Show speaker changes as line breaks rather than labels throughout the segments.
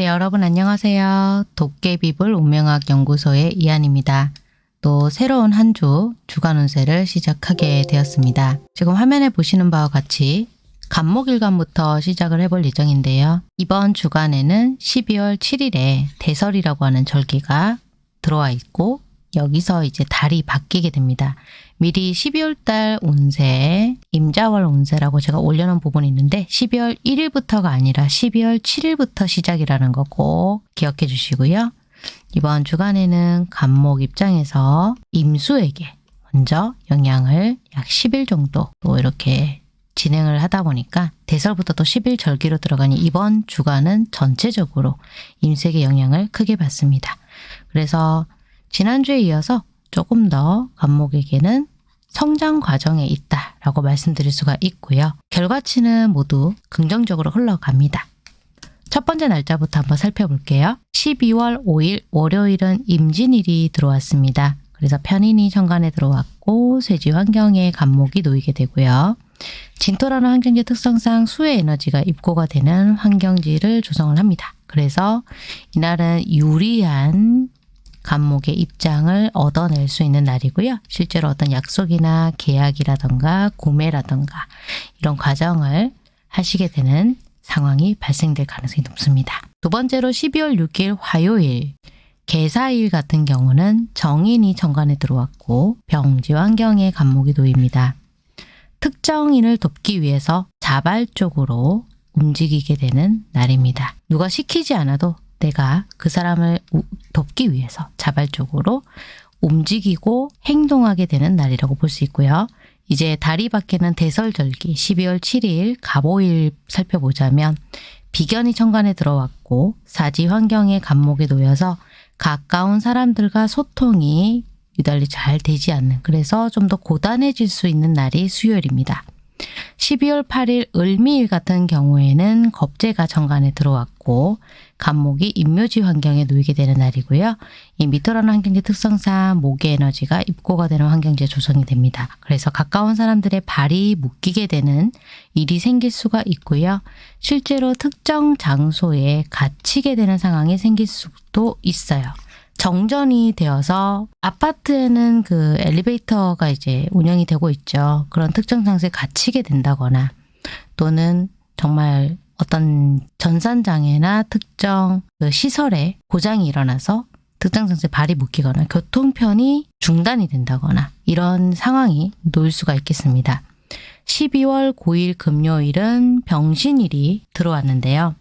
네, 여러분 안녕하세요. 도깨비불 운명학 연구소의 이한입니다. 또 새로운 한 주 주간 운세를 시작하게 되었습니다. 지금 화면에 보시는 바와 같이 간목일간부터 시작을 해볼 예정인데요. 이번 주간에는 12월 7일에 대설이라고 하는 절기가 들어와 있고 여기서 이제 달이 바뀌게 됩니다. 미리 12월 달 운세, 임자월 운세라고 제가 올려놓은 부분이 있는데 12월 1일부터가 아니라 12월 7일부터 시작이라는 거꼭 기억해 주시고요. 이번 주간에는 간목 입장에서 임수에게 먼저 영향을 약 10일 정도 또 이렇게 진행을 하다 보니까 대설부터 또 10일 절기로 들어가니 이번 주간은 전체적으로 임수에게 영향을 크게 받습니다. 그래서 지난주에 이어서 조금 더 간목에게는 성장 과정에 있다 라고 말씀드릴 수가 있고요. 결과치는 모두 긍정적으로 흘러갑니다. 첫 번째 날짜부터 한번 살펴볼게요. 12월 5일 월요일은 임진일이 들어왔습니다. 그래서 편인이 천간에 들어왔고 쇠지 환경에 간목이 놓이게 되고요. 진토라는 환경지 특성상 수의 에너지가 입고가 되는 환경지를 조성을 합니다. 그래서 이날은 유리한 간목의 입장을 얻어낼 수 있는 날이고요. 실제로 어떤 약속이나 계약이라던가 구매라던가 이런 과정을 하시게 되는 상황이 발생될 가능성이 높습니다. 두 번째로 12월 6일 화요일 개사일 같은 경우는 정인이 정관에 들어왔고 병지 환경에 간목이 놓입니다. 특정인을 돕기 위해서 자발적으로 움직이게 되는 날입니다. 누가 시키지 않아도 내가 그 사람을 돕기 위해서 자발적으로 움직이고 행동하게 되는 날이라고 볼 수 있고요. 이제 달이 바뀌는 대설절기 12월 7일 갑오일 살펴보자면 비견이 천간에 들어왔고 사지 환경에 간목에 놓여서 가까운 사람들과 소통이 유달리 잘 되지 않는 그래서 좀 더 고단해질 수 있는 날이 수요일입니다. 12월 8일 을미일 같은 경우에는 겁재가 정관에 들어왔고 간목이 임묘지 환경에 놓이게 되는 날이고요. 이 미토라는 환경지 특성상 목의 에너지가 입고가 되는 환경지에 조성이 됩니다. 그래서 가까운 사람들의 발이 묶이게 되는 일이 생길 수가 있고요. 실제로 특정 장소에 갇히게 되는 상황이 생길 수도 있어요. 정전이 되어서 아파트에는 그 엘리베이터가 이제 운영이 되고 있죠. 그런 특정 장소에 갇히게 된다거나 또는 정말 어떤 전산장애나 특정 그 시설에 고장이 일어나서 장소에 발이 묶이거나 교통편이 중단이 된다거나 이런 상황이 놓일 수가 있겠습니다. 12월 9일 금요일은 병신일이 들어왔는데요.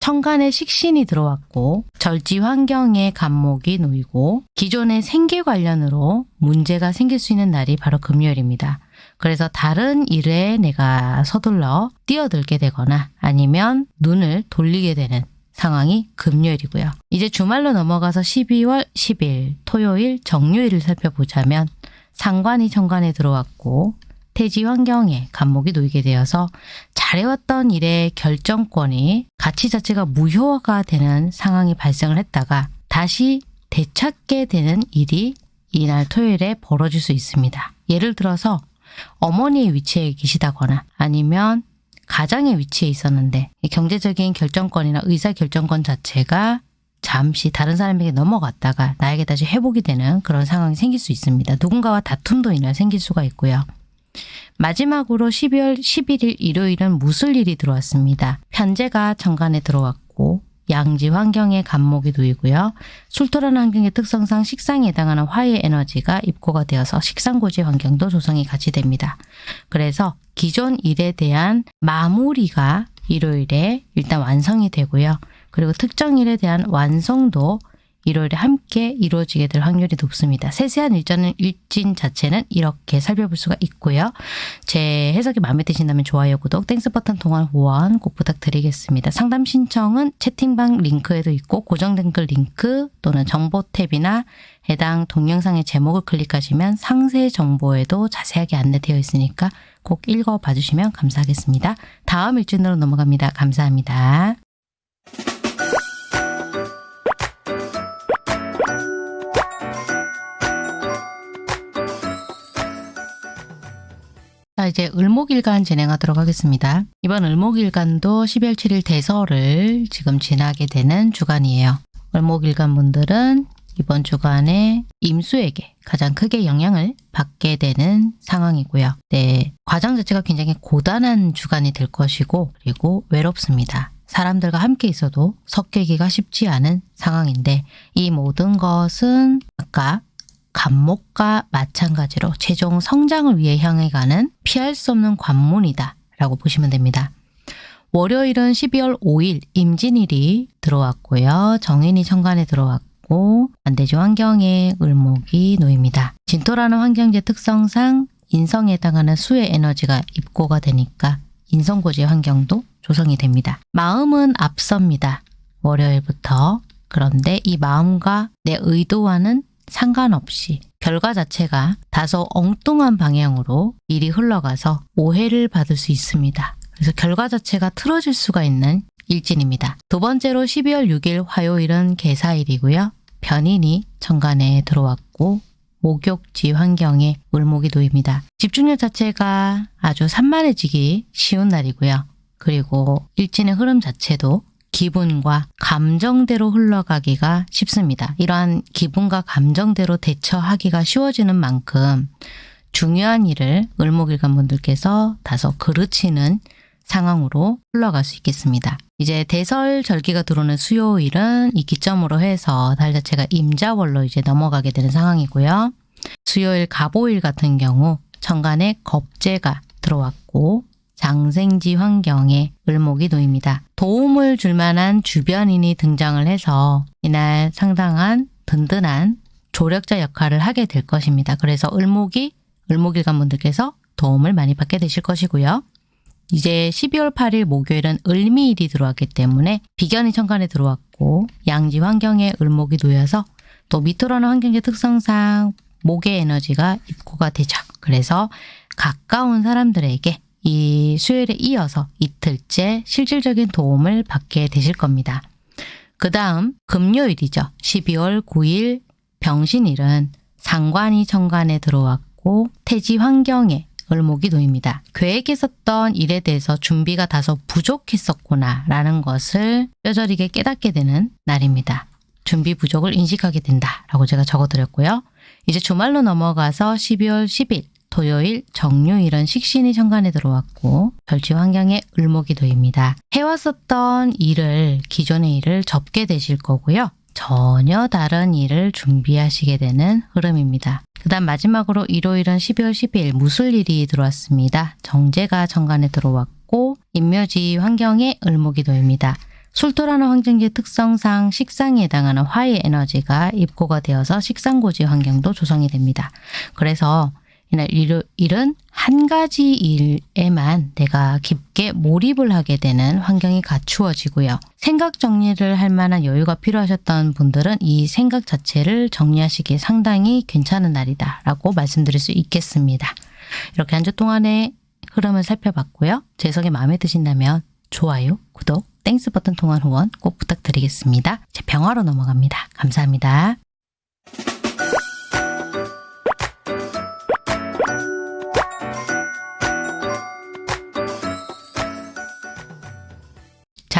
천간에 식신이 들어왔고 절지 환경에 간목이 놓이고 기존의 생계 관련으로 문제가 생길 수 있는 날이 바로 금요일입니다. 그래서 다른 일에 내가 서둘러 뛰어들게 되거나 아니면 눈을 돌리게 되는 상황이 금요일이고요. 이제 주말로 넘어가서 12월 10일 토요일 정요일을 살펴보자면 상관이 천간에 들어왔고 태지 환경에 간목이 놓이게 되어서 잘해왔던 일의 결정권이 가치 자체가 무효화가 되는 상황이 발생을 했다가 다시 되찾게 되는 일이 이날 토요일에 벌어질 수 있습니다. 예를 들어서 어머니의 위치에 계시다거나 아니면 가장의 위치에 있었는데 경제적인 결정권이나 의사결정권 자체가 잠시 다른 사람에게 넘어갔다가 나에게 다시 회복이 되는 그런 상황이 생길 수 있습니다. 누군가와 다툼도 이날 생길 수가 있고요. 마지막으로 12월 11일 일요일은 무술 일이 들어왔습니다. 편제가 정관에 들어왔고 양지 환경에 간목이 놓이고요. 술토라는 환경의 특성상 식상에 해당하는 화의 에너지가 입고가 되어서 식상고지 환경도 조성이 같이 됩니다. 그래서 기존 일에 대한 마무리가 일요일에 일단 완성이 되고요. 그리고 특정 일에 대한 완성도 일요일에 함께 이루어지게 될 확률이 높습니다. 세세한 일자는 일진 자체는 이렇게 살펴볼 수가 있고요. 제 해석이 마음에 드신다면 좋아요, 구독, Thanks 버튼 통한 후원 꼭 부탁드리겠습니다. 상담 신청은 채팅방 링크에도 있고 고정 댓글 링크 또는 정보 탭이나 해당 동영상의 제목을 클릭하시면 상세 정보에도 자세하게 안내되어 있으니까 꼭 읽어봐 주시면 감사하겠습니다. 다음 일진으로 넘어갑니다. 감사합니다. 자 이제 을목일간 진행하도록 하겠습니다. 이번 을목일간도 12월 7일 대설을 지금 지나게 되는 주간이에요. 을목일간 분들은 이번 주간에 임수에게 가장 크게 영향을 받게 되는 상황이고요. 네, 과정 자체가 굉장히 고단한 주간이 될 것이고 그리고 외롭습니다. 사람들과 함께 있어도 섞이기가 쉽지 않은 상황인데 이 모든 것은 아까 감목과 마찬가지로 최종 성장을 위해 향해 가는 피할 수 없는 관문이다 라고 보시면 됩니다. 월요일은 12월 5일 임진일이 들어왔고요. 정인이 천간에 들어왔고 반대지 환경에 을목이 놓입니다. 진토라는 환경제 특성상 인성에 해당하는 수의 에너지가 입고가 되니까 인성고지 환경도 조성이 됩니다. 마음은 앞섭니다. 월요일부터. 그런데 이 마음과 내 의도와는 상관없이 결과 자체가 다소 엉뚱한 방향으로 일이 흘러가서 오해를 받을 수 있습니다. 그래서 결과 자체가 틀어질 수가 있는 일진입니다. 두 번째로 12월 6일 화요일은 개사일이고요. 변인이 천간에 들어왔고 목욕지 환경에 을목이 놓입니다. 집중력 자체가 아주 산만해지기 쉬운 날이고요. 그리고 일진의 흐름 자체도 기분과 감정대로 흘러가기가 쉽습니다. 이러한 기분과 감정대로 대처하기가 쉬워지는 만큼 중요한 일을 을목일간 분들께서 다소 그르치는 상황으로 흘러갈 수 있겠습니다. 이제 대설 절기가 들어오는 수요일은 이 기점으로 해서 달 자체가 임자월로 이제 넘어가게 되는 상황이고요. 수요일 가보일 같은 경우 천간에 겁재가 들어왔고 장생지 환경에 을목이 놓입니다. 도움을 줄 만한 주변인이 등장을 해서 이날 상당한 든든한 조력자 역할을 하게 될 것입니다. 그래서 을목이 을목일간 분들께서 도움을 많이 받게 되실 것이고요. 이제 12월 8일 목요일은 을미일이 들어왔기 때문에 비견이 천간에 들어왔고 양지 환경에 을목이 놓여서 또 미토라는 환경의 특성상 목의 에너지가 입고가 되죠. 그래서 가까운 사람들에게 이 수요일에 이어서 이틀째 실질적인 도움을 받게 되실 겁니다. 그 다음 금요일이죠. 12월 9일 병신일은 상관이 천간에 들어왔고 태지 환경에 을목이 놓입니다. 계획했었던 일에 대해서 준비가 다소 부족했었구나 라는 것을 뼈저리게 깨닫게 되는 날입니다. 준비 부족을 인식하게 된다 라고 제가 적어드렸고요. 이제 주말로 넘어가서 12월 10일 토요일 정유일은 식신이 천간에 들어왔고 절지 환경에 을목이 놓입니다. 해왔었던 일을 기존의 일을 접게 되실 거고요. 전혀 다른 일을 준비하시게 되는 흐름입니다. 그 다음 마지막으로 일요일은 12월 10일 무술일이 들어왔습니다. 정제가 천간에 들어왔고 인묘지 환경에 을목이 놓입니다. 술토라는 환경지 특성상 식상에 해당하는 화의 에너지가 입고가 되어서 식상고지 환경도 조성이 됩니다. 그래서 이날 일은 한 가지 일에만 내가 깊게 몰입을 하게 되는 환경이 갖추어지고요. 생각 정리를 할 만한 여유가 필요하셨던 분들은 이 생각 자체를 정리하시기에 상당히 괜찮은 날이다 라고 말씀드릴 수 있겠습니다. 이렇게 한 주 동안의 흐름을 살펴봤고요. 제 해석이 마음에 드신다면 좋아요, 구독, Thanks 버튼 통한 후원 꼭 부탁드리겠습니다. 이제 병화로 넘어갑니다. 감사합니다.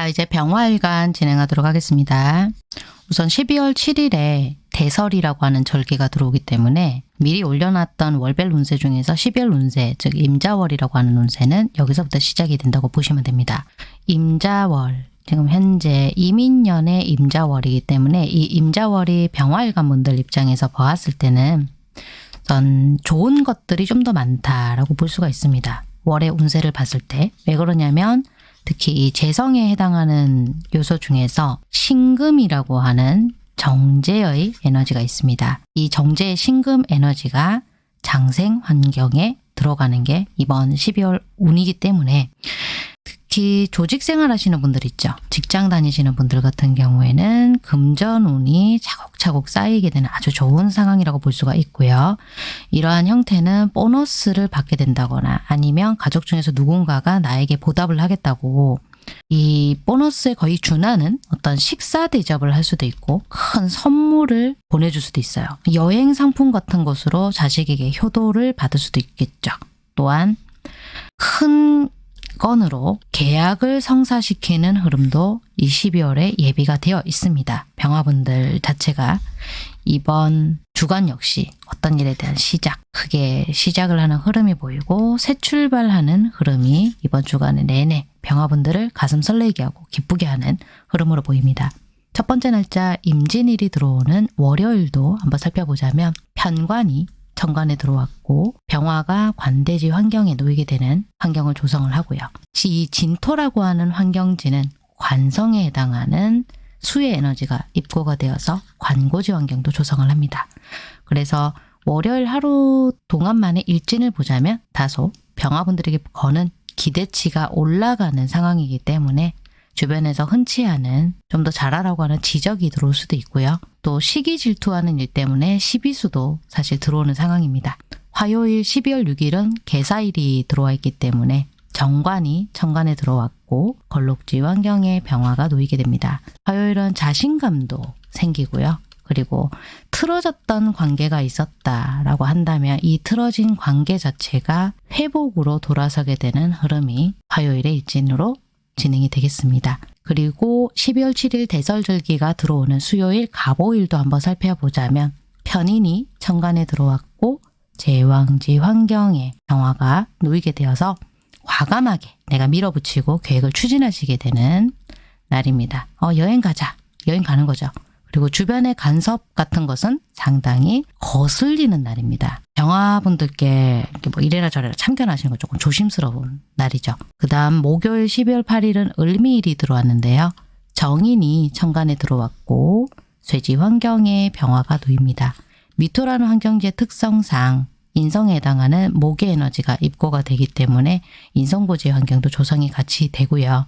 자 이제 병화일간 진행하도록 하겠습니다. 우선 12월 7일에 대설이라고 하는 절기가 들어오기 때문에 미리 올려놨던 월별 운세 중에서 12월 운세, 즉 임자월이라고 하는 운세는 여기서부터 시작이 된다고 보시면 됩니다. 임자월, 지금 현재 이민년의 임자월이기 때문에 이 임자월이 병화일간 분들 입장에서 보았을 때는 전 좋은 것들이 좀 더 많다라고 볼 수가 있습니다. 월의 운세를 봤을 때. 왜 그러냐면 특히 이 재성에 해당하는 요소 중에서 신금이라고 하는 정제의 에너지가 있습니다. 이 정제의 신금 에너지가 장생 환경에 들어가는 게 이번 12월 운이기 때문에 특히 조직 생활 하시는 분들 있죠. 직장 다니시는 분들 같은 경우에는 금전운이 차곡차곡 쌓이게 되는 아주 좋은 상황이라고 볼 수가 있고요. 이러한 형태는 보너스를 받게 된다거나 아니면 가족 중에서 누군가가 나에게 보답을 하겠다고 이 보너스에 거의 준하는 어떤 식사 대접을 할 수도 있고 큰 선물을 보내줄 수도 있어요. 여행 상품 같은 것으로 자식에게 효도를 받을 수도 있겠죠. 또한 큰 건으로 계약을 성사시키는 흐름도 이 12월에 예비가 되어 있습니다. 병화분들 자체가 이번 주간 역시 어떤 일에 대한 시작, 크게 시작을 하는 흐름이 보이고 새 출발하는 흐름이 이번 주간 내내 병화분들을 가슴 설레게 하고 기쁘게 하는 흐름으로 보입니다. 첫 번째 날짜 임진일이 들어오는 월요일도 한번 살펴보자면 편관이 정관에 들어왔고 병화가 관대지 환경에 놓이게 되는 환경을 조성을 하고요. 이 진토라고 하는 환경지는 관성에 해당하는 수의 에너지가 입고가 되어서 관고지 환경도 조성을 합니다. 그래서 월요일 하루 동안만의 일진을 보자면 다소 병화분들에게 거는 기대치가 올라가는 상황이기 때문에 주변에서 흔치 않은 좀 더 잘하라고 하는 지적이 들어올 수도 있고요. 또 시기 질투하는 일 때문에 시비수도 사실 들어오는 상황입니다. 화요일 12월 6일은 개사일이 들어와 있기 때문에 정관이 천간에 들어왔고 걸록지 환경에 병화가 놓이게 됩니다. 화요일은 자신감도 생기고요. 그리고 틀어졌던 관계가 있었다라고 한다면 이 틀어진 관계 자체가 회복으로 돌아서게 되는 흐름이 화요일의 일진으로 진행이 되겠습니다. 그리고 12월 7일 대설절기가 들어오는 수요일 갑오일도 한번 살펴보자면 편인이 천간에 들어왔고 제왕지 환경에 병화가 놓이게 되어서 과감하게 내가 밀어붙이고 계획을 추진하시게 되는 날입니다. 어, 여행 가자. 여행 가는 거죠. 그리고 주변의 간섭 같은 것은 상당히 거슬리는 날입니다. 병화분들께 이렇게 뭐 이래라 저래라 참견하시는 건 조금 조심스러운 날이죠. 그 다음 목요일 12월 8일은 을미일이 들어왔는데요. 정인이 천간에 들어왔고 쇠지 환경에 병화가 놓입니다. 미토라는 환경지의 특성상 인성에 해당하는 목의 에너지가 입고가 되기 때문에 인성고지 환경도 조성이 같이 되고요.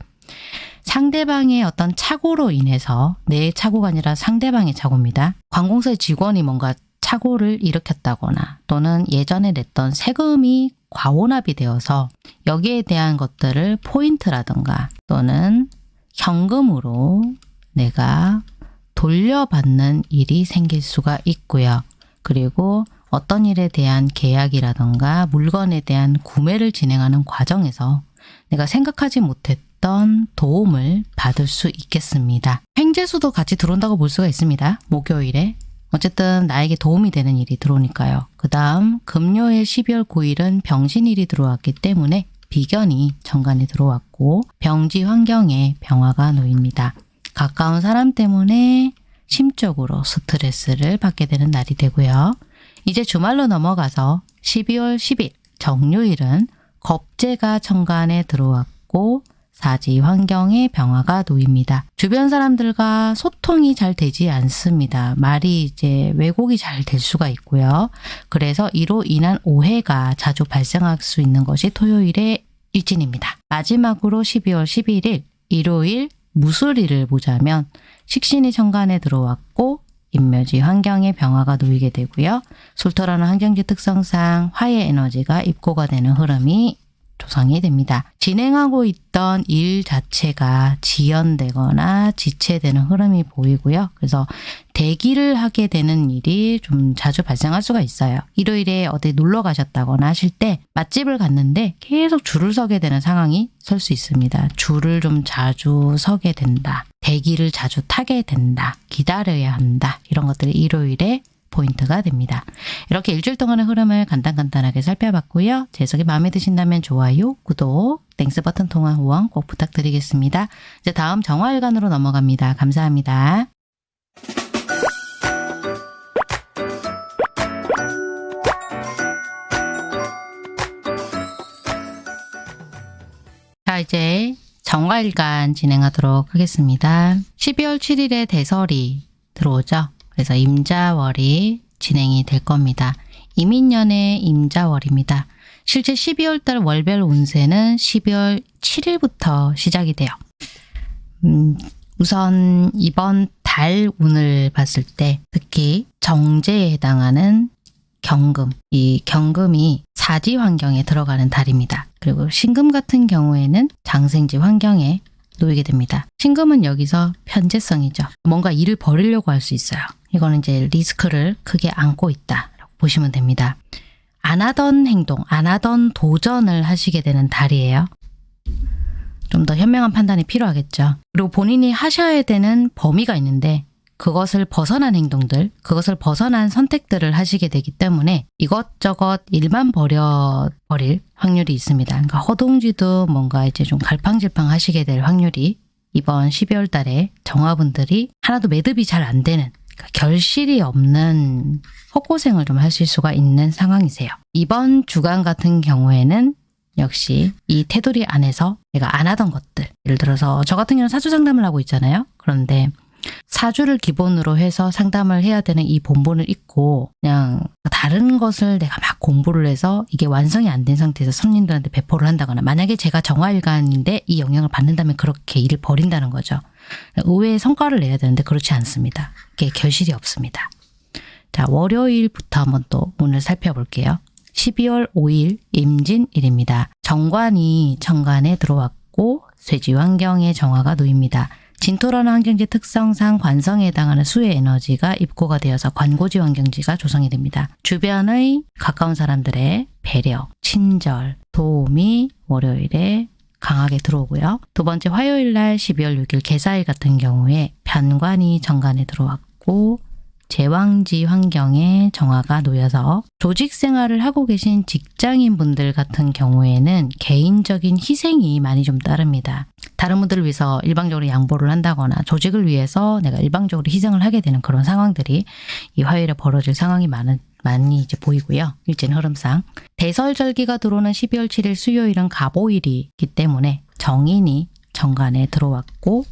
상대방의 어떤 착오로 인해서 내 착오가 아니라 상대방의 착오입니다. 관공서의 직원이 뭔가 착오를 일으켰다거나 또는 예전에 냈던 세금이 과오납이 되어서 여기에 대한 것들을 포인트라든가 또는 현금으로 내가 돌려받는 일이 생길 수가 있고요. 그리고 어떤 일에 대한 계약이라든가 물건에 대한 구매를 진행하는 과정에서 내가 생각하지 못했던 도움을 받을 수 있겠습니다. 횡재수도 같이 들어온다고 볼 수가 있습니다. 목요일에. 어쨌든 나에게 도움이 되는 일이 들어오니까요. 그 다음 금요일 12월 9일은 병신일이 들어왔기 때문에 비견이 정관에 들어왔고 병지 환경에 병화가 놓입니다. 가까운 사람 때문에 심적으로 스트레스를 받게 되는 날이 되고요. 이제 주말로 넘어가서 12월 10일 정요일은 겁재가 천간에 들어왔고 사지 환경에 병화가 놓입니다. 주변 사람들과 소통이 잘 되지 않습니다. 말이 이제 왜곡이 잘 될 수가 있고요. 그래서 이로 인한 오해가 자주 발생할 수 있는 것이 토요일의 일진입니다. 마지막으로 12월 11일 일요일 무술일을 보자면 식신이 천간에 들어왔고 인묘지 환경에 병화가 놓이게 되고요. 술토라는 환경지 특성상 화의 에너지가 입고가 되는 흐름이 조성이 됩니다. 진행하고 있던 일 자체가 지연되거나 지체되는 흐름이 보이고요. 그래서 대기를 하게 되는 일이 좀 자주 발생할 수가 있어요. 일요일에 어디 놀러 가셨다거나 하실 때 맛집을 갔는데 계속 줄을 서게 되는 상황이 설 수 있습니다. 줄을 좀 자주 서게 된다. 대기를 자주 타게 된다. 기다려야 한다. 이런 것들이 일요일에 포인트가 됩니다. 이렇게 일주일 동안의 흐름을 간단간단하게 살펴봤고요. 제 해석이 마음에 드신다면 좋아요, 구독, Thanks 버튼 통한 후원 꼭 부탁드리겠습니다. 이제 다음 정화일간으로 넘어갑니다. 감사합니다. 자 이제 정화일간 진행하도록 하겠습니다. 12월 7일에 대설이 들어오죠. 그래서 임자월이 진행이 될 겁니다. 이민년의 임자월입니다. 실제 12월 달 월별 운세는 12월 7일부터 시작이 돼요. 음, 우선 이번 달 운을 봤을 때 특히 정제에 해당하는 경금, 이 경금이 사지 환경에 들어가는 달입니다. 그리고 신금 같은 경우에는 장생지 환경에 놓이게 됩니다. 신금은 여기서 편재성이죠. 뭔가 일을 벌이려고 할 수 있어요. 이거는 이제 리스크를 크게 안고 있다. 보시면 됩니다. 안 하던 행동, 안 하던 도전을 하시게 되는 달이에요. 좀 더 현명한 판단이 필요하겠죠. 그리고 본인이 하셔야 되는 범위가 있는데 그것을 벗어난 행동들, 그것을 벗어난 선택들을 하시게 되기 때문에 이것저것 일만 버려 버릴 확률이 있습니다. 그러니까 허둥지도 뭔가 이제 좀 갈팡질팡 하시게 될 확률이 이번 12월 달에 정화분들이 하나도 매듭이 잘 안 되는 그러니까 결실이 없는 헛고생을 좀 하실 수가 있는 상황이세요. 이번 주간 같은 경우에는 역시 이 테두리 안에서 내가 안 하던 것들 예를 들어서 저 같은 경우는 사주 상담을 하고 있잖아요. 그런데 사주를 기본으로 해서 상담을 해야 되는 이 본본을 잊고 그냥 다른 것을 내가 막 공부를 해서 이게 완성이 안 된 상태에서 손님들한테 배포를 한다거나 만약에 제가 정화일관인데 이 영향을 받는다면 그렇게 일을 벌인다는 거죠. 의외의 성과를 내야 되는데 그렇지 않습니다. 이게 결실이 없습니다. 자 월요일부터 한번 또 오늘 살펴볼게요. 12월 5일 임진일입니다. 정관이 천간에 들어왔고 쇠지 환경의 정화가 놓입니다. 진토라는 환경지 특성상 관성에 해당하는 수의 에너지가 입고가 되어서 관고지 환경지가 조성이 됩니다. 주변의 가까운 사람들의 배려, 친절, 도움이 월요일에 강하게 들어오고요. 두 번째 화요일 날 12월 6일 개사일 같은 경우에 편관이 정관에 들어왔고 제왕지 환경에 정화가 놓여서 조직 생활을 하고 계신 직장인 분들 같은 경우에는 개인적인 희생이 많이 좀 따릅니다. 다른 분들을 위해서 일방적으로 양보를 한다거나 조직을 위해서 내가 일방적으로 희생을 하게 되는 그런 상황들이 이 화요일에 벌어질 상황이 많은 많이 이제 보이고요. 일진 흐름상. 대설절기가 들어오는 12월 7일 수요일은 가보일이기 때문에 정인이 정관에 들어왔고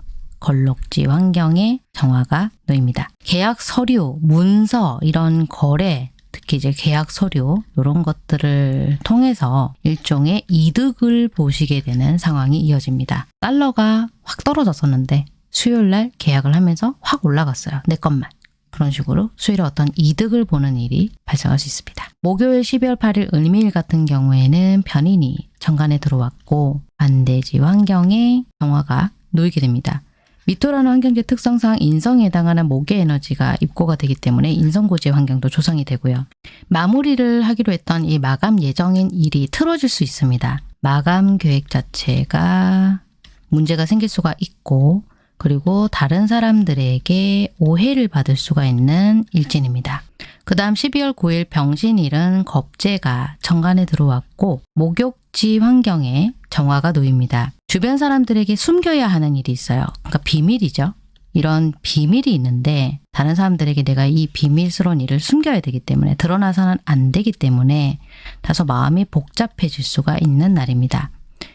걸록지 환경에 정화가 놓입니다. 계약 서류, 문서, 이런 거래, 특히 이제 계약 서류 이런 것들을 통해서 일종의 이득을 보시게 되는 상황이 이어집니다. 달러가 확 떨어졌었는데 수요일 날 계약을 하면서 확 올라갔어요. 내 것만. 그런 식으로 수요일에 어떤 이득을 보는 일이 발생할 수 있습니다. 목요일 12월 8일 을미일 같은 경우에는 편인이 정관에 들어왔고 반대지 환경에 정화가 놓이게 됩니다. 미토라는 환경지 특성상 인성에 해당하는 목의 에너지가 입고가 되기 때문에 인성고지의 환경도 조성이 되고요. 마무리를 하기로 했던 이 마감 예정인 일이 틀어질 수 있습니다. 마감 계획 자체가 문제가 생길 수가 있고 그리고 다른 사람들에게 오해를 받을 수가 있는 일진입니다. 그 다음 12월 9일 병신일은 겁재가 정관에 들어왔고 목욕지 환경에 정화가 놓입니다. 주변 사람들에게 숨겨야 하는 일이 있어요. 그러니까 비밀이죠. 이런 비밀이 있는데 다른 사람들에게 내가 이 비밀스러운 일을 숨겨야 되기 때문에 드러나서는 안 되기 때문에 다소 마음이 복잡해질 수가 있는 날입니다.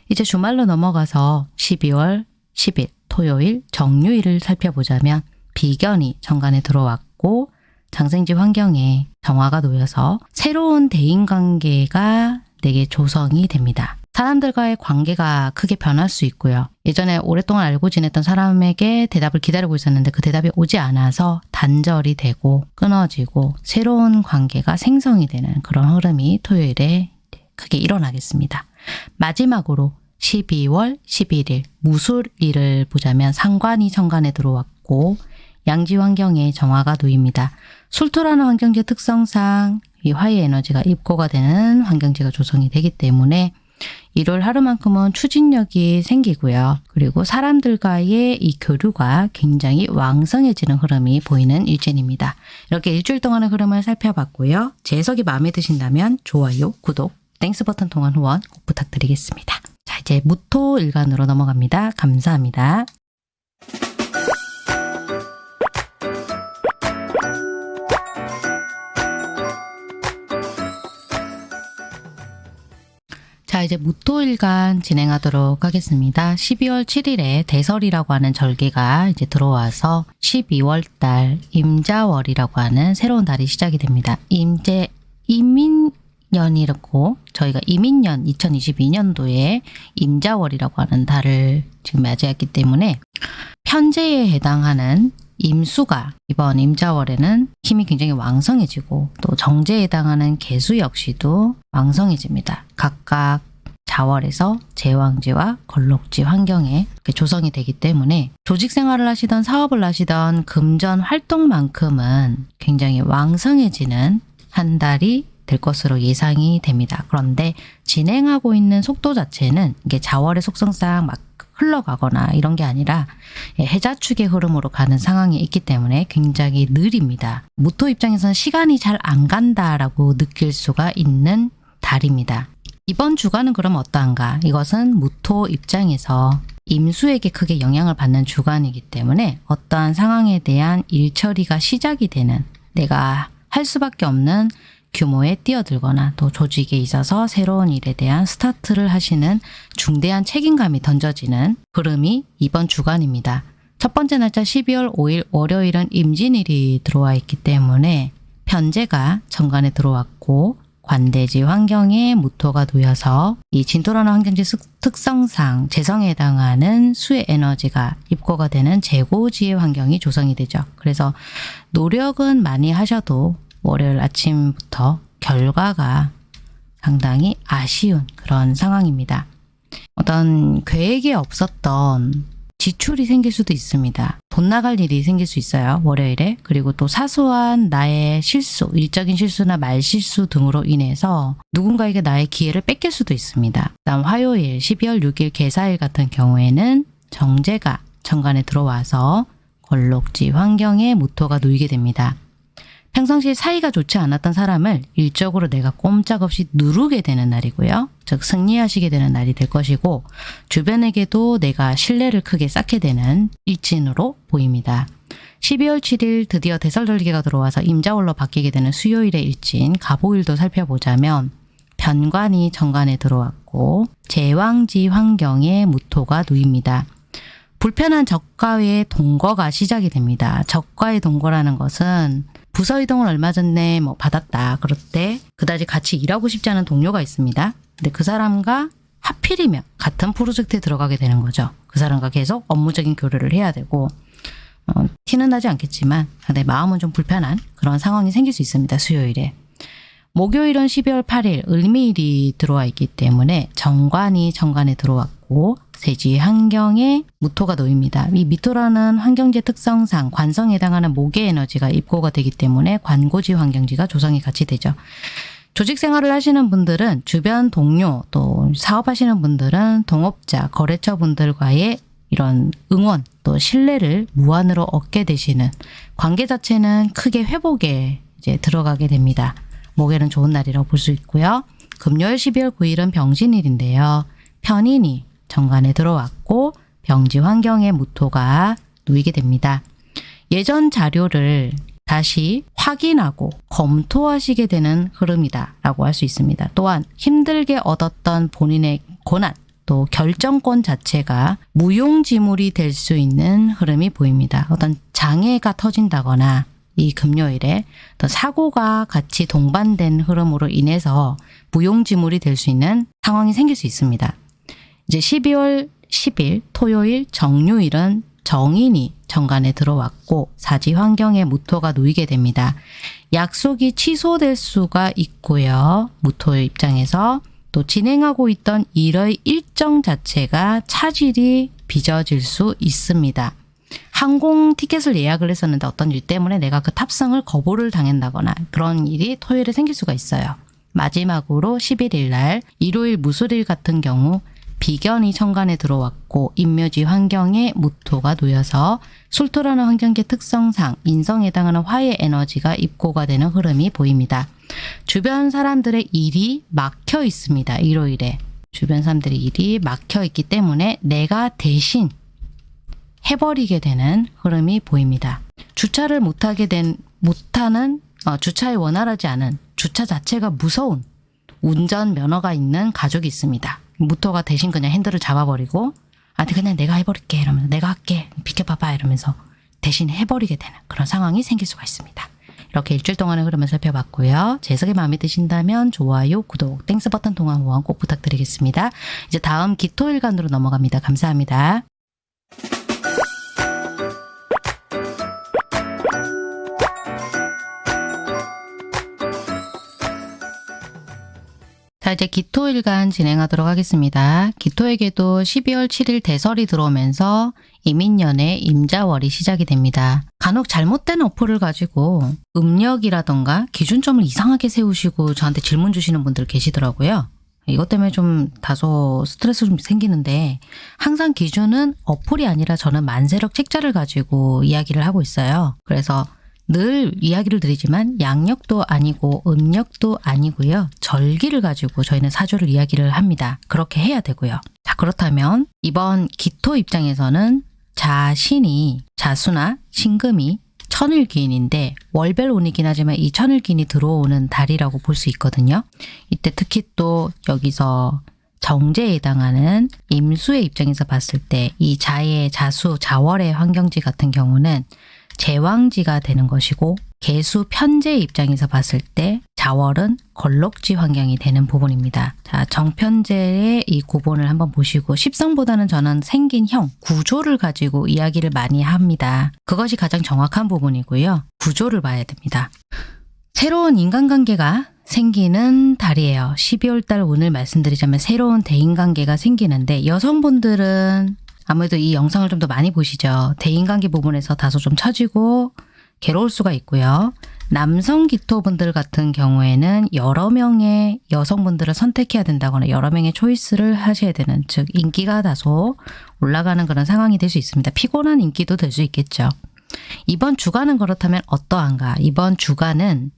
이제 주말로 넘어가서 12월 10일 토요일 정유일을 살펴보자면 비견이 정관에 들어왔고 장생지 환경에 정화가 놓여서 새로운 대인관계가 내게 조성이 됩니다. 사람들과의 관계가 크게 변할 수 있고요. 예전에 오랫동안 알고 지냈던 사람에게 대답을 기다리고 있었는데 그 대답이 오지 않아서 단절이 되고 끊어지고 새로운 관계가 생성이 되는 그런 흐름이 토요일에 크게 일어나겠습니다. 마지막으로 12월 11일 무술일을 보자면 상관이 정관에 들어왔고 양지 환경에 정화가 놓입니다. 술토라는 환경지 특성상 이 화의 에너지가 입고가 되는 환경지가 조성이 되기 때문에 일월 하루만큼은 추진력이 생기고요. 그리고 사람들과의 이 교류가 굉장히 왕성해지는 흐름이 보이는 일진입니다. 이렇게 일주일 동안의 흐름을 살펴봤고요. 제 해석이 마음에 드신다면 좋아요, 구독, Thanks 버튼 통한 후원 꼭 부탁드리겠습니다. 자 이제 무토 일간으로 넘어갑니다. 감사합니다. 자 이제 무토일간 진행하도록 하겠습니다. 12월 7일에 대설이라고 하는 절기가 이제 들어와서 12월 달 임자월이라고 하는 새로운 달이 시작이 됩니다. 임제 이민년이라고 저희가 이민년 2022년도에 임자월이라고 하는 달을 지금 맞이했기 때문에 편제에 해당하는 임수가 이번 임자월에는 힘이 굉장히 왕성해지고 또 정제에 해당하는 개수 역시도 왕성해집니다. 각각 자월에서 제왕지와 걸록지 환경에 조성이 되기 때문에 조직 생활을 하시던 사업을 하시던 금전 활동만큼은 굉장히 왕성해지는 한 달이 될 것으로 예상이 됩니다. 그런데 진행하고 있는 속도 자체는 이게 자월의 속성상 막 흘러가거나 이런 게 아니라 예, 해자축의 흐름으로 가는 상황이 있기 때문에 굉장히 느립니다. 무토 입장에서는 시간이 잘 안 간다라고 느낄 수가 있는 달입니다. 이번 주간은 그럼 어떠한가? 이것은 무토 입장에서 임수에게 크게 영향을 받는 주간이기 때문에 어떠한 상황에 대한 일 처리가 시작이 되는 내가 할 수밖에 없는 규모에 뛰어들거나 또 조직에 있어서 새로운 일에 대한 스타트를 하시는 중대한 책임감이 던져지는 흐름이 이번 주간입니다. 첫 번째 날짜 12월 5일 월요일은 임진일이 들어와 있기 때문에 편제가 정관에 들어왔고 관대지 환경에 무토가 놓여서 이 진토라는 환경지 습- 특성상 재성에 해당하는 수의 에너지가 입고가 되는 재고지의 환경이 조성이 되죠. 그래서 노력은 많이 하셔도 월요일 아침부터 결과가 상당히 아쉬운 그런 상황입니다. 어떤 계획에 없었던 지출이 생길 수도 있습니다. 돈 나갈 일이 생길 수 있어요. 월요일에. 그리고 또 사소한 나의 실수, 일적인 실수나 말 실수 등으로 인해서 누군가에게 나의 기회를 뺏길 수도 있습니다. 다음 화요일 12월 6일 개사일 같은 경우에는 정제가 정관에 들어와서 걸록지 환경에 무토가 놓이게 됩니다. 평상시에 사이가 좋지 않았던 사람을 일적으로 내가 꼼짝없이 누르게 되는 날이고요. 즉 승리하시게 되는 날이 될 것이고 주변에게도 내가 신뢰를 크게 쌓게 되는 일진으로 보입니다. 12월 7일 드디어 대설절기가 들어와서 임자월로 바뀌게 되는 수요일의 일진 가보일도 살펴보자면 변관이 정관에 들어왔고 제왕지 환경에 무토가 놓입니다. 불편한 적과의 동거가 시작이 됩니다. 적과의 동거라는 것은 부서 이동을 얼마 전에 뭐 받았다. 그럴 때 그다지 같이 일하고 싶지 않은 동료가 있습니다. 근데 그 사람과 하필이면 같은 프로젝트에 들어가게 되는 거죠. 그 사람과 계속 업무적인 교류를 해야 되고 어, 티는 나지 않겠지만 내 마음은 좀 불편한 그런 상황이 생길 수 있습니다. 수요일에. 목요일은 12월 8일 을미일이 들어와 있기 때문에 정관이 정관에 들어왔고 세지 환경에 무토가 놓입니다. 이 미토라는 환경지 특성상 관성에 해당하는 목의 에너지가 입고가 되기 때문에 관고지 환경지가 조성이 같이 되죠. 조직 생활을 하시는 분들은 주변 동료 또 사업하시는 분들은 동업자, 거래처 분들과의 이런 응원 또 신뢰를 무한으로 얻게 되시는 관계 자체는 크게 회복에 이제 들어가게 됩니다. 목요일은 좋은 날이라고 볼 수 있고요. 금요일 12월 9일은 병신일인데요. 편인이 정관에 들어왔고 병지 환경에 무토가 놓이게 됩니다. 예전 자료를 다시 확인하고 검토하시게 되는 흐름이다 라고 할 수 있습니다. 또한 힘들게 얻었던 본인의 고난 또 결정권 자체가 무용지물이 될 수 있는 흐름이 보입니다. 어떤 장애가 터진다거나 이 금요일에 또 사고가 같이 동반된 흐름으로 인해서 무용지물이 될 수 있는 상황이 생길 수 있습니다. 이제 12월 10일 토요일 정유일은 정인이 정관에 들어왔고 사지 환경에 무토가 놓이게 됩니다. 약속이 취소될 수가 있고요. 무토의 입장에서 또 진행하고 있던 일의 일정 자체가 차질이 빚어질 수 있습니다. 항공 티켓을 예약을 했었는데 어떤 일 때문에 내가 그 탑승을 거부를 당한다거나 그런 일이 토요일에 생길 수가 있어요. 마지막으로 11일 날 일요일 무술일 같은 경우 비견이 천간에 들어왔고 인묘지 환경에 무토가 놓여서 술토라는 환경계 특성상 인성에 해당하는 화의 에너지가 입고가 되는 흐름이 보입니다. 주변 사람들의 일이 막혀 있습니다. 일요일에. 주변 사람들의 일이 막혀 있기 때문에 내가 대신 해버리게 되는 흐름이 보입니다. 주차를 못하게 된 못하는 어, 주차에 원활하지 않은 주차 자체가 무서운 운전 면허가 있는 가족이 있습니다. 무토가 대신 그냥 핸들을 잡아버리고 아 그냥 내가 해버릴게 이러면서 내가 할게 비켜봐봐 이러면서 대신 해버리게 되는 그런 상황이 생길 수가 있습니다. 이렇게 일주일 동안의 흐름을 살펴봤고요. 제 해석이 마음에 드신다면 좋아요, 구독, Thanks 버튼 통한 후원 꼭 부탁드리겠습니다. 이제 다음 기토일간으로 넘어갑니다. 감사합니다. 자, 자 이제 기토일간 진행하도록 하겠습니다. 기토에게도 12월 7일 대설이 들어오면서 이민년의 임자월이 시작이 됩니다. 간혹 잘못된 어플을 가지고 음력이라던가 기준점을 이상하게 세우시고 저한테 질문 주시는 분들 계시더라고요. 이것 때문에 좀 다소 스트레스 좀 생기는데 항상 기준은 어플이 아니라 저는 만세력 책자를 가지고 이야기를 하고 있어요. 그래서 늘 이야기를 드리지만 양력도 아니고 음력도 아니고요. 절기를 가지고 저희는 사주를 이야기를 합니다. 그렇게 해야 되고요. 자 그렇다면 이번 기토 입장에서는 자신이 자수나 신금이 천일기인인데 월별 운이긴 하지만 이 천일기인이 들어오는 달이라고 볼 수 있거든요. 이때 특히 또 여기서 정제에 해당하는 임수의 입장에서 봤을 때 이 자의 자수, 자월의 환경지 같은 경우는 제왕지가 되는 것이고 개수 편제의 입장에서 봤을 때 자월은 걸록지 환경이 되는 부분입니다. 자, 정편제의 이 구본을 한번 보시고 십성보다는 저는 생긴 형, 구조를 가지고 이야기를 많이 합니다. 그것이 가장 정확한 부분이고요. 구조를 봐야 됩니다. 새로운 인간관계가 생기는 달이에요. 12월 달 오늘 말씀드리자면 새로운 대인관계가 생기는데 여성분들은 아무래도 이 영상을 좀 더 많이 보시죠. 대인관계 부분에서 다소 좀 처지고 괴로울 수가 있고요. 남성 기토분들 같은 경우에는 여러 명의 여성분들을 선택해야 된다거나 여러 명의 초이스를 하셔야 되는 즉 인기가 다소 올라가는 그런 상황이 될 수 있습니다. 피곤한 인기도 될 수 있겠죠. 이번 주간은 그렇다면 어떠한가? 이번 주간은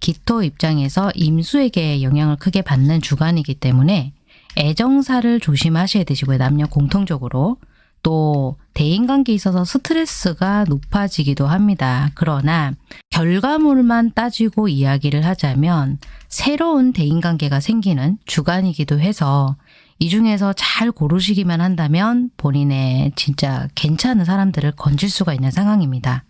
기토 입장에서 임수에게 영향을 크게 받는 주간이기 때문에 애정사를 조심하셔야 되시고요. 남녀 공통적으로. 또 대인관계에 있어서 스트레스가 높아지기도 합니다. 그러나 결과물만 따지고 이야기를 하자면 새로운 대인관계가 생기는 주간이기도 해서 이 중에서 잘 고르시기만 한다면 본인의 진짜 괜찮은 사람들을 건질 수가 있는 상황입니다.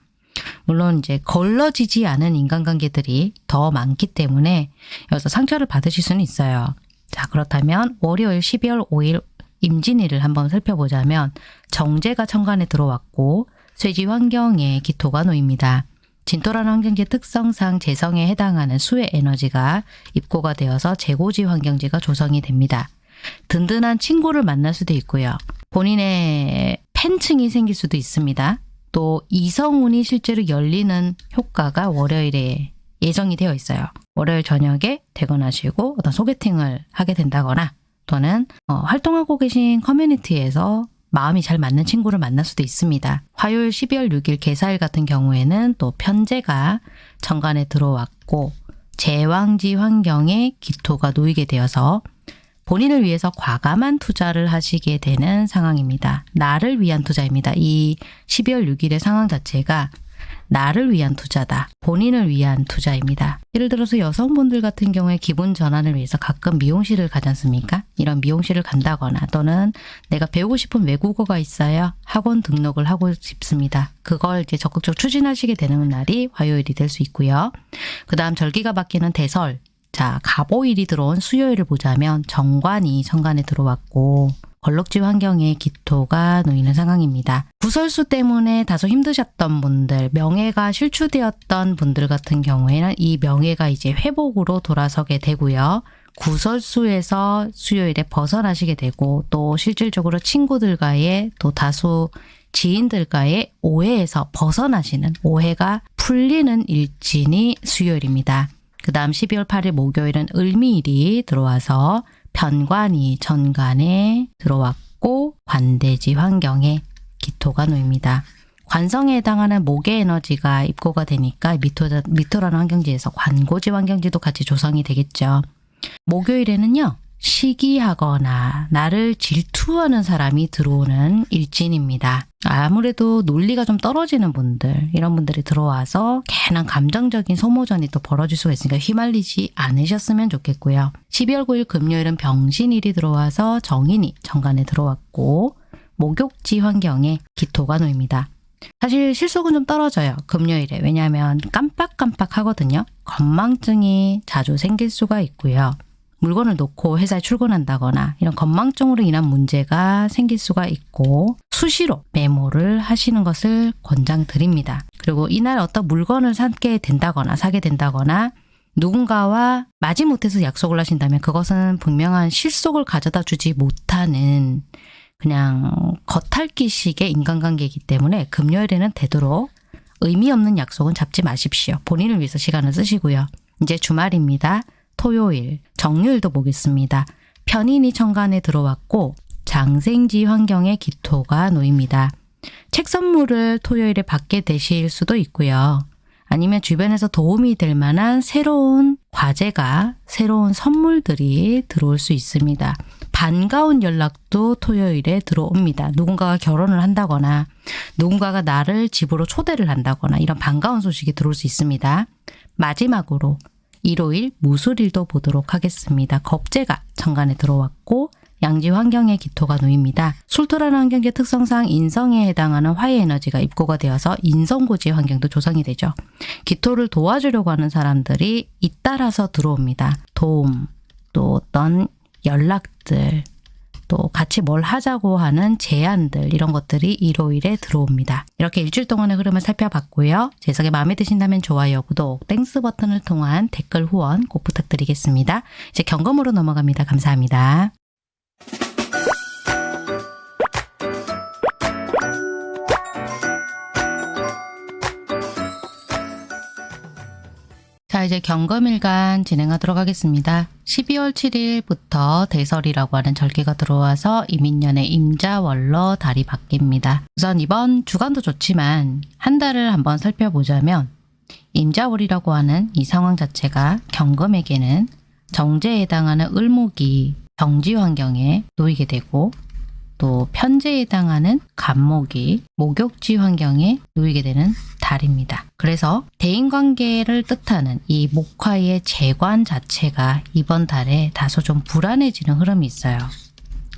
물론 이제 걸러지지 않은 인간관계들이 더 많기 때문에 여기서 상처를 받으실 수는 있어요. 자 그렇다면 월요일 12월 5일 임진일을 한번 살펴보자면 정제가 천간에 들어왔고 쇠지 환경에 기토가 놓입니다. 진토라는 환경지 특성상 재성에 해당하는 수의 에너지가 입고가 되어서 재고지 환경지가 조성이 됩니다. 든든한 친구를 만날 수도 있고요. 본인의 팬층이 생길 수도 있습니다. 또 이성운이 실제로 열리는 효과가 월요일에 예정이 되어 있어요. 월요일 저녁에 퇴근하시고 어떤 소개팅을 하게 된다거나 또는 어, 활동하고 계신 커뮤니티에서 마음이 잘 맞는 친구를 만날 수도 있습니다. 화요일 12월 6일 개사일 같은 경우에는 또 편제가 정관에 들어왔고 제왕지 환경에 기토가 놓이게 되어서 본인을 위해서 과감한 투자를 하시게 되는 상황입니다. 나를 위한 투자입니다. 이 12월 6일의 상황 자체가 나를 위한 투자다. 본인을 위한 투자입니다. 예를 들어서 여성분들 같은 경우에 기분 전환을 위해서 가끔 미용실을 가지 않습니까? 이런 미용실을 간다거나 또는 내가 배우고 싶은 외국어가 있어요. 학원 등록을 하고 싶습니다. 그걸 이제 적극적으로 추진하시게 되는 날이 화요일이 될 수 있고요. 그 다음 절기가 바뀌는 대설, 자, 갑오일이 들어온 수요일을 보자면 정관이 정관에 들어왔고 걸럭지 환경에 기토가 놓이는 상황입니다. 구설수 때문에 다소 힘드셨던 분들, 명예가 실추되었던 분들 같은 경우에는 이 명예가 이제 회복으로 돌아서게 되고요. 구설수에서 수요일에 벗어나시게 되고 또 실질적으로 친구들과의 또 다수 지인들과의 오해에서 벗어나시는 오해가 풀리는 일진이 수요일입니다. 그 다음 12월 8일 목요일은 을미일이 들어와서 편관이 전관에 들어왔고 관대지 환경에 기토가 놓입니다. 관성에 해당하는 목의 에너지가 입고가 되니까 미토, 미토라는 환경지에서 관고지 환경지도 같이 조성이 되겠죠. 목요일에는요. 시기하거나 나를 질투하는 사람이 들어오는 일진입니다. 아무래도 논리가 좀 떨어지는 분들 이런 분들이 들어와서 괜한 감정적인 소모전이 또 벌어질 수가 있으니까 휘말리지 않으셨으면 좋겠고요. 12월 9일 금요일은 병신일이 들어와서 정인이 정관에 들어왔고 목욕지 환경에 기토가 놓입니다. 사실 실속은 좀 떨어져요. 금요일에. 왜냐하면 깜빡깜빡 하거든요. 건망증이 자주 생길 수가 있고요. 물건을 놓고 회사에 출근한다거나 이런 건망증으로 인한 문제가 생길 수가 있고 수시로 메모를 하시는 것을 권장드립니다. 그리고 이날 어떤 물건을 사게 된다거나 사게 된다거나 누군가와 마지못해서 약속을 하신다면 그것은 분명한 실속을 가져다 주지 못하는 그냥 겉핥기식의 인간관계이기 때문에 금요일에는 되도록 의미 없는 약속은 잡지 마십시오. 본인을 위해서 시간을 쓰시고요. 이제 주말입니다. 토요일, 정유일도 보겠습니다. 편인이 천간에 들어왔고 장생지 환경에 기토가 놓입니다. 책 선물을 토요일에 받게 되실 수도 있고요. 아니면 주변에서 도움이 될 만한 새로운 과제가, 새로운 선물들이 들어올 수 있습니다. 반가운 연락도 토요일에 들어옵니다. 누군가가 결혼을 한다거나 누군가가 나를 집으로 초대를 한다거나 이런 반가운 소식이 들어올 수 있습니다. 마지막으로 일요일 무술일도 보도록 하겠습니다. 겁재가 정관에 들어왔고 양지 환경의 기토가 놓입니다. 술토라는 환경의 특성상 인성에 해당하는 화해 에너지가 입고가 되어서 인성고지 환경도 조성이 되죠. 기토를 도와주려고 하는 사람들이 잇따라서 들어옵니다. 도움, 또 어떤 연락들, 또 같이 뭘 하자고 하는 제안들 이런 것들이 일요일에 들어옵니다. 이렇게 일주일 동안의 흐름을 살펴봤고요. 제 해석이 마음에 드신다면 좋아요, 구독, Thanks 버튼을 통한 댓글 후원 꼭 부탁드리겠습니다. 이제 경금으로 넘어갑니다. 감사합니다. 자 이제 경검일간 진행하도록 하겠습니다. 12월 7일부터 대설이라고 하는 절기가 들어와서 이민년의 임자월로 달이 바뀝니다. 우선 이번 주간도 좋지만 한 달을 한번 살펴보자면 임자월이라고 하는 이 상황 자체가 경금에게는 정제에 해당하는 을목이 정지 환경에 놓이게 되고 또 편제에 해당하는 간목이 목욕지 환경에 놓이게 되는 달입니다. 그래서 대인관계를 뜻하는 이 목화의 재관 자체가 이번 달에 다소 좀 불안해지는 흐름이 있어요.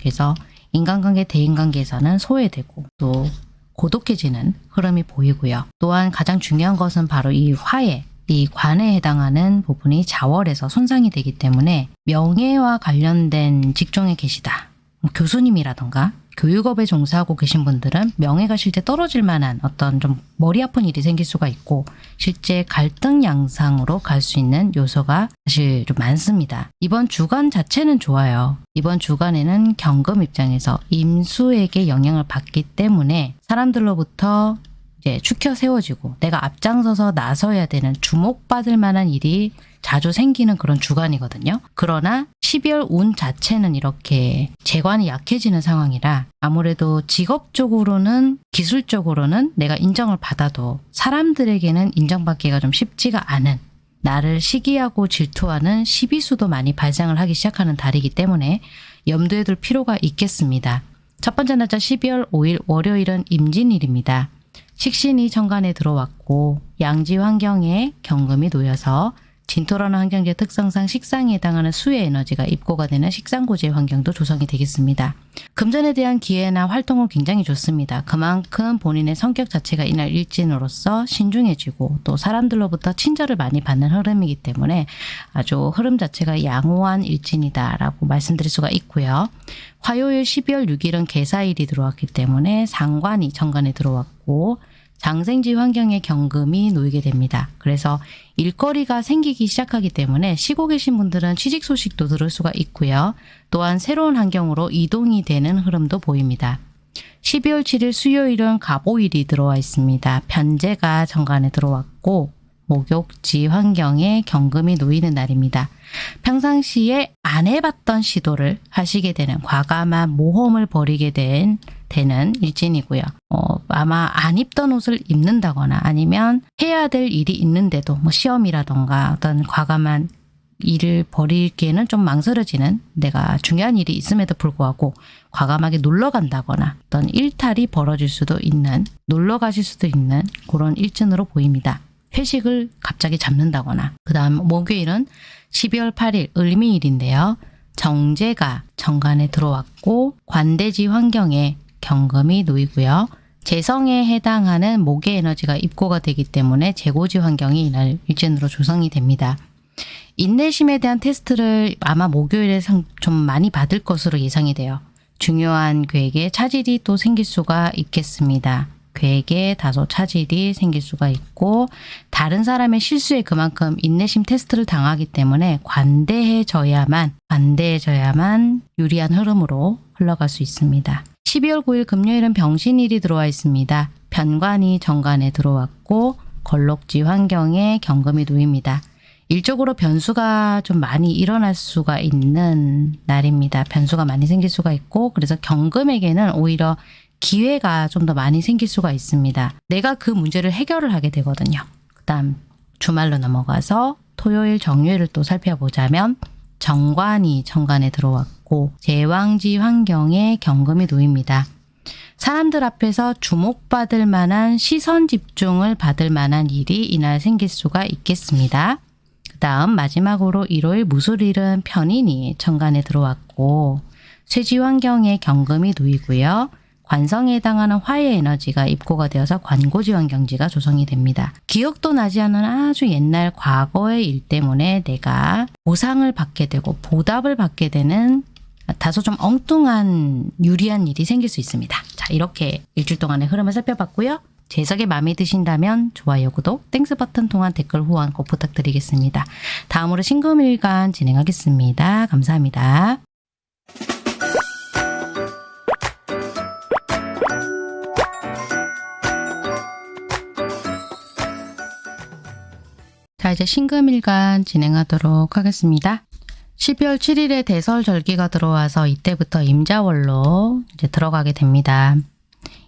그래서 인간관계, 대인관계에서는 소외되고 또 고독해지는 흐름이 보이고요. 또한 가장 중요한 것은 바로 이 화해, 이 관에 해당하는 부분이 자월에서 손상이 되기 때문에 명예와 관련된 직종에 계시다. 뭐 교수님이라던가 교육업에 종사하고 계신 분들은 명예가 실제 떨어질 만한 어떤 좀 머리 아픈 일이 생길 수가 있고 실제 갈등 양상으로 갈 수 있는 요소가 사실 좀 많습니다. 이번 주간 자체는 좋아요. 이번 주간에는 경금 입장에서 임수에게 영향을 받기 때문에 사람들로부터 이제 축혀 세워지고 내가 앞장서서 나서야 되는 주목받을 만한 일이 자주 생기는 그런 주간이거든요. 그러나 12월 운 자체는 이렇게 재관이 약해지는 상황이라 아무래도 직업적으로는 기술적으로는 내가 인정을 받아도 사람들에게는 인정받기가 좀 쉽지가 않은 나를 시기하고 질투하는 시비수도 많이 발생을 하기 시작하는 달이기 때문에 염두에 둘 필요가 있겠습니다. 첫 번째 날짜 12월 5일 월요일은 임진일입니다. 식신이 천간에 들어왔고 양지 환경에 경금이 놓여서 진토라는 환경의 특성상 식상에 해당하는 수의 에너지가 입고가 되는 식상고지의 환경도 조성이 되겠습니다. 금전에 대한 기회나 활동은 굉장히 좋습니다. 그만큼 본인의 성격 자체가 이날 일진으로서 신중해지고 또 사람들로부터 친절을 많이 받는 흐름이기 때문에 아주 흐름 자체가 양호한 일진이다라고 말씀드릴 수가 있고요. 화요일 12월 6일은 개사일이 들어왔기 때문에 상관이 정관에 들어왔고 장생지 환경에 경금이 놓이게 됩니다. 그래서 일거리가 생기기 시작하기 때문에 쉬고 계신 분들은 취직 소식도 들을 수가 있고요. 또한 새로운 환경으로 이동이 되는 흐름도 보입니다. 12월 7일 수요일은 가보일이 들어와 있습니다. 편제가 정관에 들어왔고 목욕지 환경에 경금이 놓이는 날입니다. 평상시에 안 해봤던 시도를 하시게 되는 과감한 모험을 벌이게 된 되는 일진이고요. 어, 아마 안 입던 옷을 입는다거나 아니면 해야 될 일이 있는데도 뭐 시험이라던가 어떤 과감한 일을 벌이기에는 좀 망설여지는 내가 중요한 일이 있음에도 불구하고 과감하게 놀러 간다거나 어떤 일탈이 벌어질 수도 있는 놀러 가실 수도 있는 그런 일진으로 보입니다. 회식을 갑자기 잡는다거나 그 다음 목요일은 12월 8일 을미일인데요. 정제가 정관에 들어왔고 관대지 환경에 경금이 놓이고요. 재성에 해당하는 목의 에너지가 입고가 되기 때문에 재고지 환경이 이날 일진으로 조성이 됩니다. 인내심에 대한 테스트를 아마 목요일에 좀 많이 받을 것으로 예상이 돼요. 중요한 계획에 차질이 또 생길 수가 있겠습니다. 괴에 다소 차질이 생길 수가 있고 다른 사람의 실수에 그만큼 인내심 테스트를 당하기 때문에 관대해져야만 관대해져야만 유리한 흐름으로 흘러갈 수 있습니다. 12월 9일 금요일은 병신일이 들어와 있습니다. 편관이 정관에 들어왔고 걸록지 환경에 경금이 놓입니다. 일적으로 변수가 좀 많이 일어날 수가 있는 날입니다. 변수가 많이 생길 수가 있고 그래서 경금에게는 오히려 기회가 좀 더 많이 생길 수가 있습니다. 내가 그 문제를 해결을 하게 되거든요. 그 다음 주말로 넘어가서 토요일 정유일을 또 살펴보자면 정관이 정관에 들어왔고 제왕지 환경에 경금이 놓입니다. 사람들 앞에서 주목받을 만한 시선 집중을 받을 만한 일이 이날 생길 수가 있겠습니다. 그 다음 마지막으로 일요일 무술일은 편인이 정관에 들어왔고 쇠지 환경에 경금이 놓이고요. 관성에 해당하는 화의 에너지가 입고가 되어서 관고지 환경지가 조성이 됩니다. 기억도 나지 않은 아주 옛날 과거의 일 때문에 내가 보상을 받게 되고 보답을 받게 되는 다소 좀 엉뚱한 유리한 일이 생길 수 있습니다. 자 이렇게 일주일 동안의 흐름을 살펴봤고요. 제 해석이 마음에 드신다면 좋아요, 구독, Thanks 버튼 통한 댓글 후원 꼭 부탁드리겠습니다. 다음으로 신금일간 진행하겠습니다. 감사합니다. 자 이제 신금일간 진행하도록 하겠습니다. 12월 7일에 대설 절기가 들어와서 이때부터 임자월로 이제 들어가게 됩니다.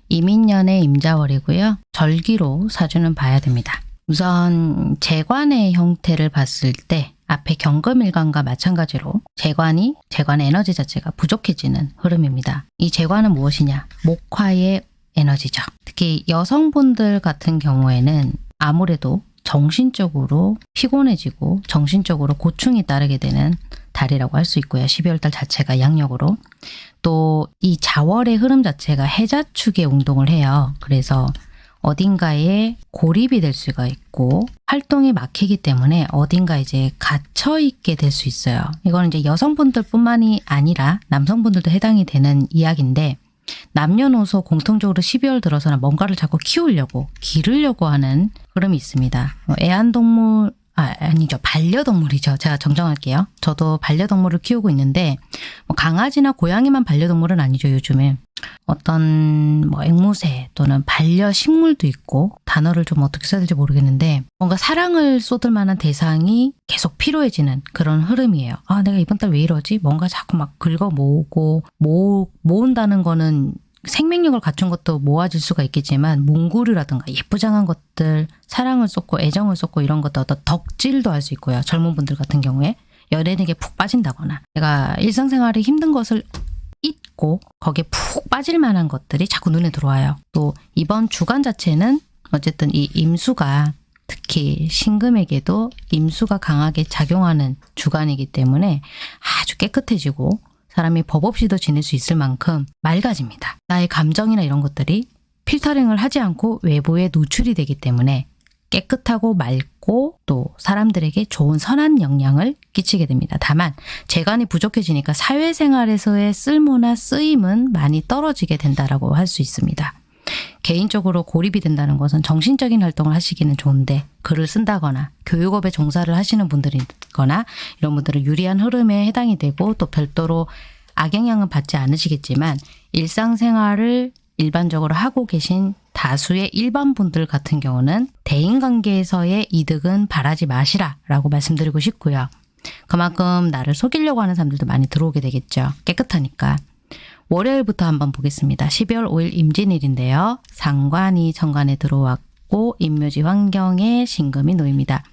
이민년의 임자월이고요. 절기로 사주는 봐야 됩니다. 우선 재관의 형태를 봤을 때 앞에 경금일간과 마찬가지로 재관이 재관의 에너지 자체가 부족해지는 흐름입니다. 이 재관은 무엇이냐? 목화의 에너지죠. 특히 여성분들 같은 경우에는 아무래도 정신적으로 피곤해지고 정신적으로 고충이 따르게 되는 달이라고 할 수 있고요. 12월 달 자체가 양력으로. 또 이 자월의 흐름 자체가 해자축의 운동을 해요. 그래서 어딘가에 고립이 될 수가 있고 활동이 막히기 때문에 어딘가 이제 갇혀 있게 될 수 있어요. 이거는 이제 여성분들 뿐만이 아니라 남성분들도 해당이 되는 이야기인데 남녀노소 공통적으로 12월 들어서는 뭔가를 자꾸 키우려고 기르려고 하는 흐름이 있습니다. 뭐 애완동물 아, 아니죠. 반려동물이죠. 제가 정정할게요. 저도 반려동물을 키우고 있는데 뭐 강아지나 고양이만 반려동물은 아니죠. 요즘에 어떤 뭐 앵무새 또는 반려식물도 있고 단어를 좀 어떻게 써야 될지 모르겠는데 뭔가 사랑을 쏟을 만한 대상이 계속 필요해지는 그런 흐름이에요. 아 내가 이번 달 왜 이러지? 뭔가 자꾸 막 긁어 모으고 모, 모은다는 거는 생명력을 갖춘 것도 모아질 수가 있겠지만 몽구류라든가 예쁘장한 것들 사랑을 쏟고 애정을 쏟고 이런 것도 어떤 덕질도 할 수 있고요. 젊은 분들 같은 경우에 연예인에게 푹 빠진다거나 내가 일상생활에 힘든 것을 잊고 거기에 푹 빠질 만한 것들이 자꾸 눈에 들어와요. 또 이번 주간 자체는 어쨌든 이 임수가 특히 신금에게도 임수가 강하게 작용하는 주간이기 때문에 아주 깨끗해지고 사람이 법 없이도 지낼 수 있을 만큼 맑아집니다. 나의 감정이나 이런 것들이 필터링을 하지 않고 외부에 노출이 되기 때문에 깨끗하고 맑고 또 사람들에게 좋은 선한 영향을 끼치게 됩니다. 다만 재간이 부족해지니까 사회생활에서의 쓸모나 쓰임은 많이 떨어지게 된다라고 할 수 있습니다. 개인적으로 고립이 된다는 것은 정신적인 활동을 하시기는 좋은데 글을 쓴다거나 교육업에 종사를 하시는 분들이거나 이런 분들은 유리한 흐름에 해당이 되고 또 별도로 악영향은 받지 않으시겠지만 일상생활을 일반적으로 하고 계신 다수의 일반 분들 같은 경우는 대인관계에서의 이득은 바라지 마시라 라고 말씀드리고 싶고요. 그만큼 나를 속이려고 하는 사람들도 많이 들어오게 되겠죠. 깨끗하니까. 월요일부터 한번 보겠습니다. 12월 5일 임진일인데요. 상관이 정관에 들어왔고 임묘지 환경에 신금이 놓입니다.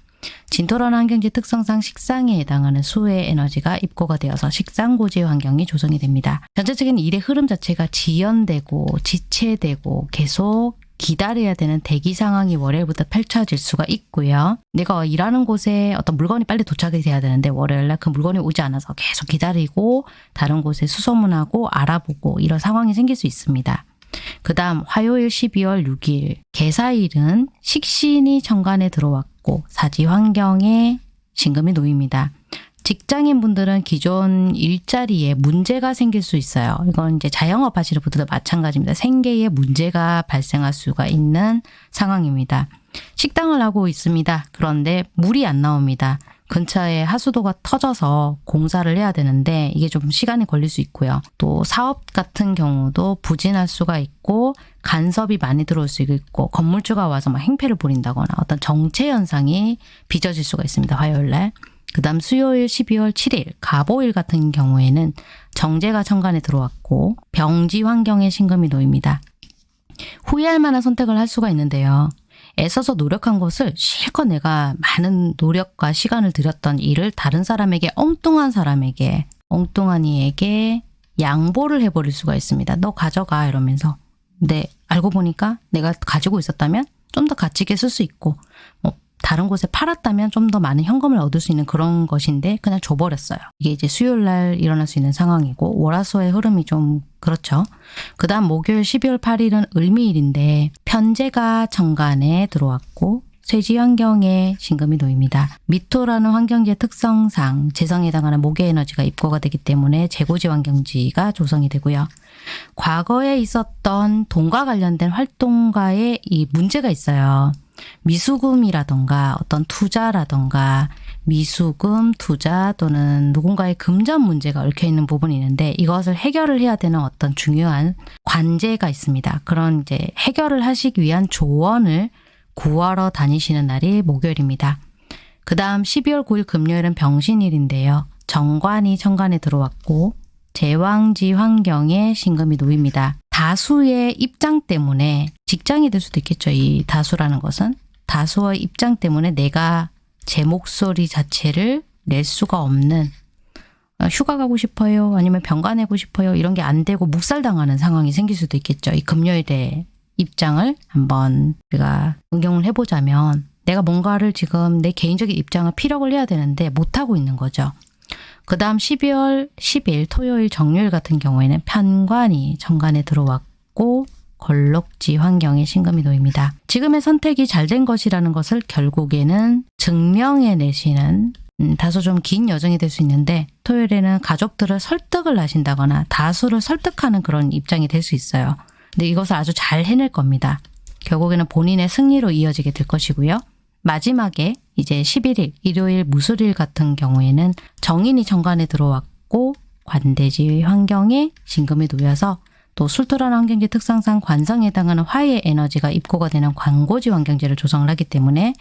진토런 환경지 특성상 식상에 해당하는 수의 에너지가 입고가 되어서 식상고지 환경이 조성이 됩니다. 전체적인 일의 흐름 자체가 지연되고 지체되고 계속 기다려야 되는 대기 상황이 월요일부터 펼쳐질 수가 있고요. 내가 일하는 곳에 어떤 물건이 빨리 도착이 돼야 되는데 월요일날 그 물건이 오지 않아서 계속 기다리고 다른 곳에 수소문하고 알아보고 이런 상황이 생길 수 있습니다. 그 다음 화요일 12월 6일 개사일은 식신이 정관에 들어왔고 사지 환경에 신금이 놓입니다. 직장인 분들은 기존 일자리에 문제가 생길 수 있어요. 이건 이제 자영업 하시는 분들도 마찬가지입니다. 생계에 문제가 발생할 수가 있는 상황입니다. 식당을 하고 있습니다. 그런데 물이 안 나옵니다. 근처에 하수도가 터져서 공사를 해야 되는데 이게 좀 시간이 걸릴 수 있고요. 또 사업 같은 경우도 부진할 수가 있고 간섭이 많이 들어올 수 있고 건물주가 와서 막 행패를 부린다거나 어떤 정체 현상이 빚어질 수가 있습니다. 화요일 날. 그 다음 수요일 12월 7일 가보일 같은 경우에는 정제가 천간에 들어왔고 병지 환경에 신금이 놓입니다. 후회할 만한 선택을 할 수가 있는데요. 애써서 노력한 것을 실컷 내가 많은 노력과 시간을 들였던 일을 다른 사람에게 엉뚱한 사람에게 엉뚱한 이에게 양보를 해버릴 수가 있습니다. 너 가져가 이러면서 근데 알고 보니까 내가 가지고 있었다면 좀 더 가치 있게 쓸 수 있고 뭐 다른 곳에 팔았다면 좀 더 많은 현금을 얻을 수 있는 그런 것인데 그냥 줘버렸어요. 이게 이제 수요일 날 일어날 수 있는 상황이고 월화수의 흐름이 좀 그렇죠. 그 다음 목요일 12월 8일은 을미일인데 편제가 정관에 들어왔고 쇠지 환경에 신금이 놓입니다. 미토라는 환경지의 특성상 재성에 해당하는 목의 에너지가 입고가 되기 때문에 재고지 환경지가 조성이 되고요. 과거에 있었던 돈과 관련된 활동가의 이 문제가 있어요. 미수금이라던가 어떤 투자라던가 미수금, 투자 또는 누군가의 금전 문제가 얽혀 있는 부분이 있는데 이것을 해결을 해야 되는 어떤 중요한 관제가 있습니다. 그런 이제 해결을 하시기 위한 조언을 구하러 다니시는 날이 목요일입니다. 그 다음 12월 9일 금요일은 병신일인데요. 정관이 천간에 들어왔고 제왕지 환경에 신금이 놓입니다. 다수의 입장 때문에 직장이 될 수도 있겠죠. 이 다수라는 것은 다수의 입장 때문에 내가 제 목소리 자체를 낼 수가 없는 어, 휴가 가고 싶어요. 아니면 병가 내고 싶어요. 이런 게 안 되고 묵살당하는 상황이 생길 수도 있겠죠. 이 금요일에 입장을 한번 우리가 응용을 해보자면 내가 뭔가를 지금 내 개인적인 입장을 피력을 해야 되는데 못하고 있는 거죠. 그 다음 12월 10일 토요일 정요일 같은 경우에는 편관이 정관에 들어왔고 걸록지 환경에 신금이 놓입니다. 지금의 선택이 잘 된 것이라는 것을 결국에는 증명해 내시는 음, 다소 좀 긴 여정이 될 수 있는데 토요일에는 가족들을 설득을 하신다거나 다수를 설득하는 그런 입장이 될 수 있어요. 근데 이것을 아주 잘 해낼 겁니다. 결국에는 본인의 승리로 이어지게 될 것이고요. 마지막에 이제 11일 일요일 무술일 같은 경우에는 정인이 정관에 들어왔고 관대지 환경에 신금이 놓여서 또 술토란 환경지 특성상 관성에 해당하는 화의 에너지가 입고가 되는 관고지 환경지를 조성을 하기 때문에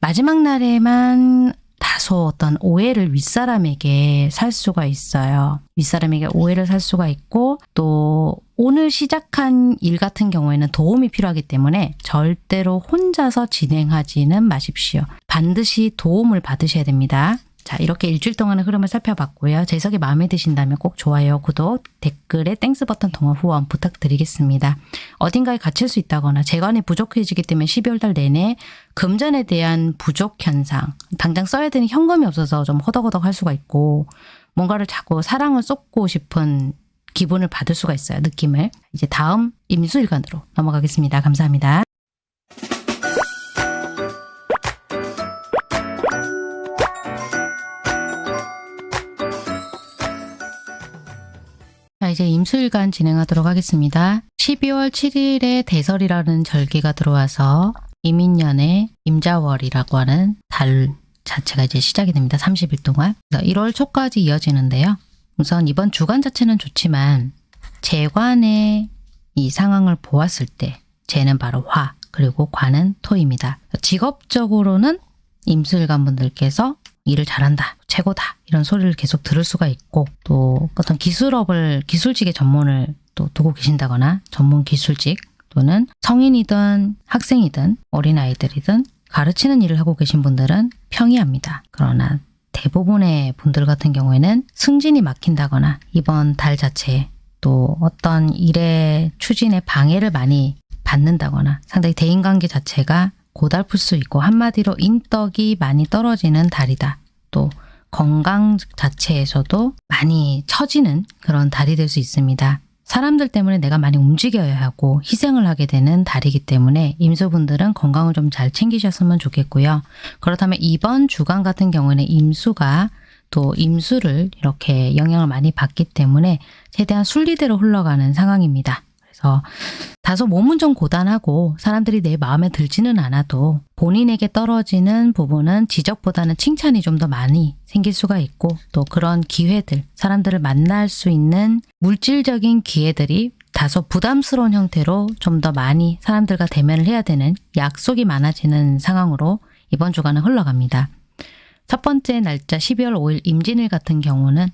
마지막 날에만 다소 어떤 오해를 윗사람에게 살 수가 있어요. 윗사람에게 오해를 살 수가 있고 또 오늘 시작한 일 같은 경우에는 도움이 필요하기 때문에 절대로 혼자서 진행하지는 마십시오. 반드시 도움을 받으셔야 됩니다. 자 이렇게 일주일 동안의 흐름을 살펴봤고요. 제 해석이 마음에 드신다면 꼭 좋아요, 구독, 댓글에 Thanks 버튼 통한 후원 부탁드리겠습니다. 어딘가에 갇힐 수 있다거나 재관이 부족해지기 때문에 12월 달 내내 금전에 대한 부족 현상, 당장 써야 되는 현금이 없어서 좀 허덕허덕 할 수가 있고 뭔가를 자꾸 사랑을 쏟고 싶은 기분을 받을 수가 있어요. 느낌을. 이제 다음 임수일간으로 넘어가겠습니다. 감사합니다. 이제 임수일간 진행하도록 하겠습니다. 12월 7일에 대설이라는 절기가 들어와서 이민년의 임자월이라고 하는 달 자체가 이제 시작이 됩니다. 30일 동안. 1월 초까지 이어지는데요. 우선 이번 주간 자체는 좋지만 재관의 이 상황을 보았을 때 재는 바로 화 그리고 관은 토입니다. 직업적으로는 임술관 분들께서 일을 잘한다, 최고다 이런 소리를 계속 들을 수가 있고 또 어떤 기술업을 기술직의 전문을 또 두고 계신다거나 전문 기술직 또는 성인이든 학생이든 어린아이들이든 가르치는 일을 하고 계신 분들은 평이합니다. 그러나 대부분의 분들 같은 경우에는 승진이 막힌다거나 이번 달 자체에 또 어떤 일의 추진에 방해를 많이 받는다거나 상당히 대인관계 자체가 고달플 수 있고 한마디로 인덕이 많이 떨어지는 달이다. 또 건강 자체에서도 많이 처지는 그런 달이 될 수 있습니다. 사람들 때문에 내가 많이 움직여야 하고 희생을 하게 되는 달이기 때문에 임수분들은 건강을 좀 잘 챙기셨으면 좋겠고요. 그렇다면 이번 주간 같은 경우에는 임수가 또 임수를 이렇게 영향을 많이 받기 때문에 최대한 순리대로 흘러가는 상황입니다. 그래서 다소 몸은 좀 고단하고 사람들이 내 마음에 들지는 않아도 본인에게 떨어지는 부분은 지적보다는 칭찬이 좀 더 많이 생길 수가 있고 또 그런 기회들, 사람들을 만날 수 있는 물질적인 기회들이 다소 부담스러운 형태로 좀 더 많이 사람들과 대면을 해야 되는 약속이 많아지는 상황으로 이번 주간은 흘러갑니다. 첫 번째 날짜 12월 5일 임진일 같은 경우는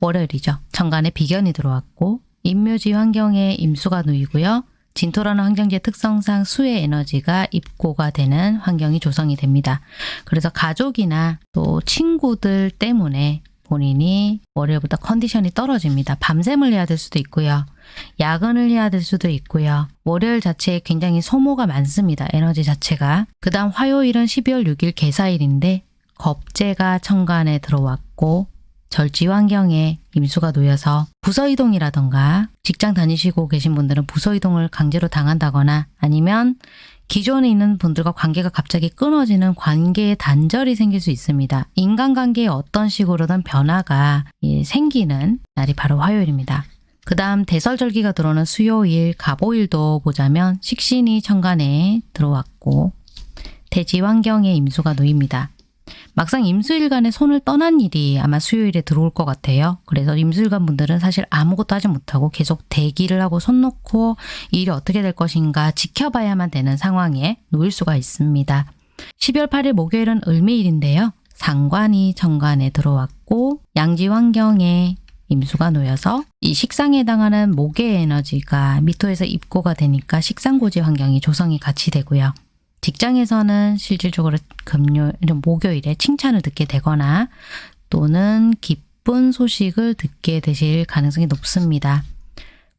월요일이죠. 천간에 비견이 들어왔고 임묘지 환경에 임수가 놓이고요. 진토라는 환경지의 특성상 수의 에너지가 입고가 되는 환경이 조성이 됩니다. 그래서 가족이나 또 친구들 때문에 본인이 월요일부터 컨디션이 떨어집니다. 밤샘을 해야 될 수도 있고요. 야근을 해야 될 수도 있고요. 월요일 자체에 굉장히 소모가 많습니다. 에너지 자체가. 그 다음 화요일은 12월 6일 개사일인데 겁재가 천간에 들어왔고 절지 환경에 임수가 놓여서 부서 이동이라던가 직장 다니시고 계신 분들은 부서 이동을 강제로 당한다거나 아니면 기존에 있는 분들과 관계가 갑자기 끊어지는 관계의 단절이 생길 수 있습니다. 인간관계에 어떤 식으로든 변화가 예, 생기는 날이 바로 화요일입니다. 그 다음 대설절기가 들어오는 수요일, 갑오일도 보자면 식신이 천간에 들어왔고 대지 환경에 임수가 놓입니다. 막상 임수일간에 손을 떠난 일이 아마 수요일에 들어올 것 같아요. 그래서 임수일간 분들은 사실 아무것도 하지 못하고 계속 대기를 하고 손 놓고 일이 어떻게 될 것인가 지켜봐야만 되는 상황에 놓일 수가 있습니다. 12월 8일 목요일은 을미일인데요. 상관이 정관에 들어왔고 양지 환경에 임수가 놓여서 이 식상에 해당하는 목의 에너지가 미토에서 입고가 되니까 식상고지 환경이 조성이 같이 되고요. 직장에서는 실질적으로 금요, 목요일에 칭찬을 듣게 되거나 또는 기쁜 소식을 듣게 되실 가능성이 높습니다.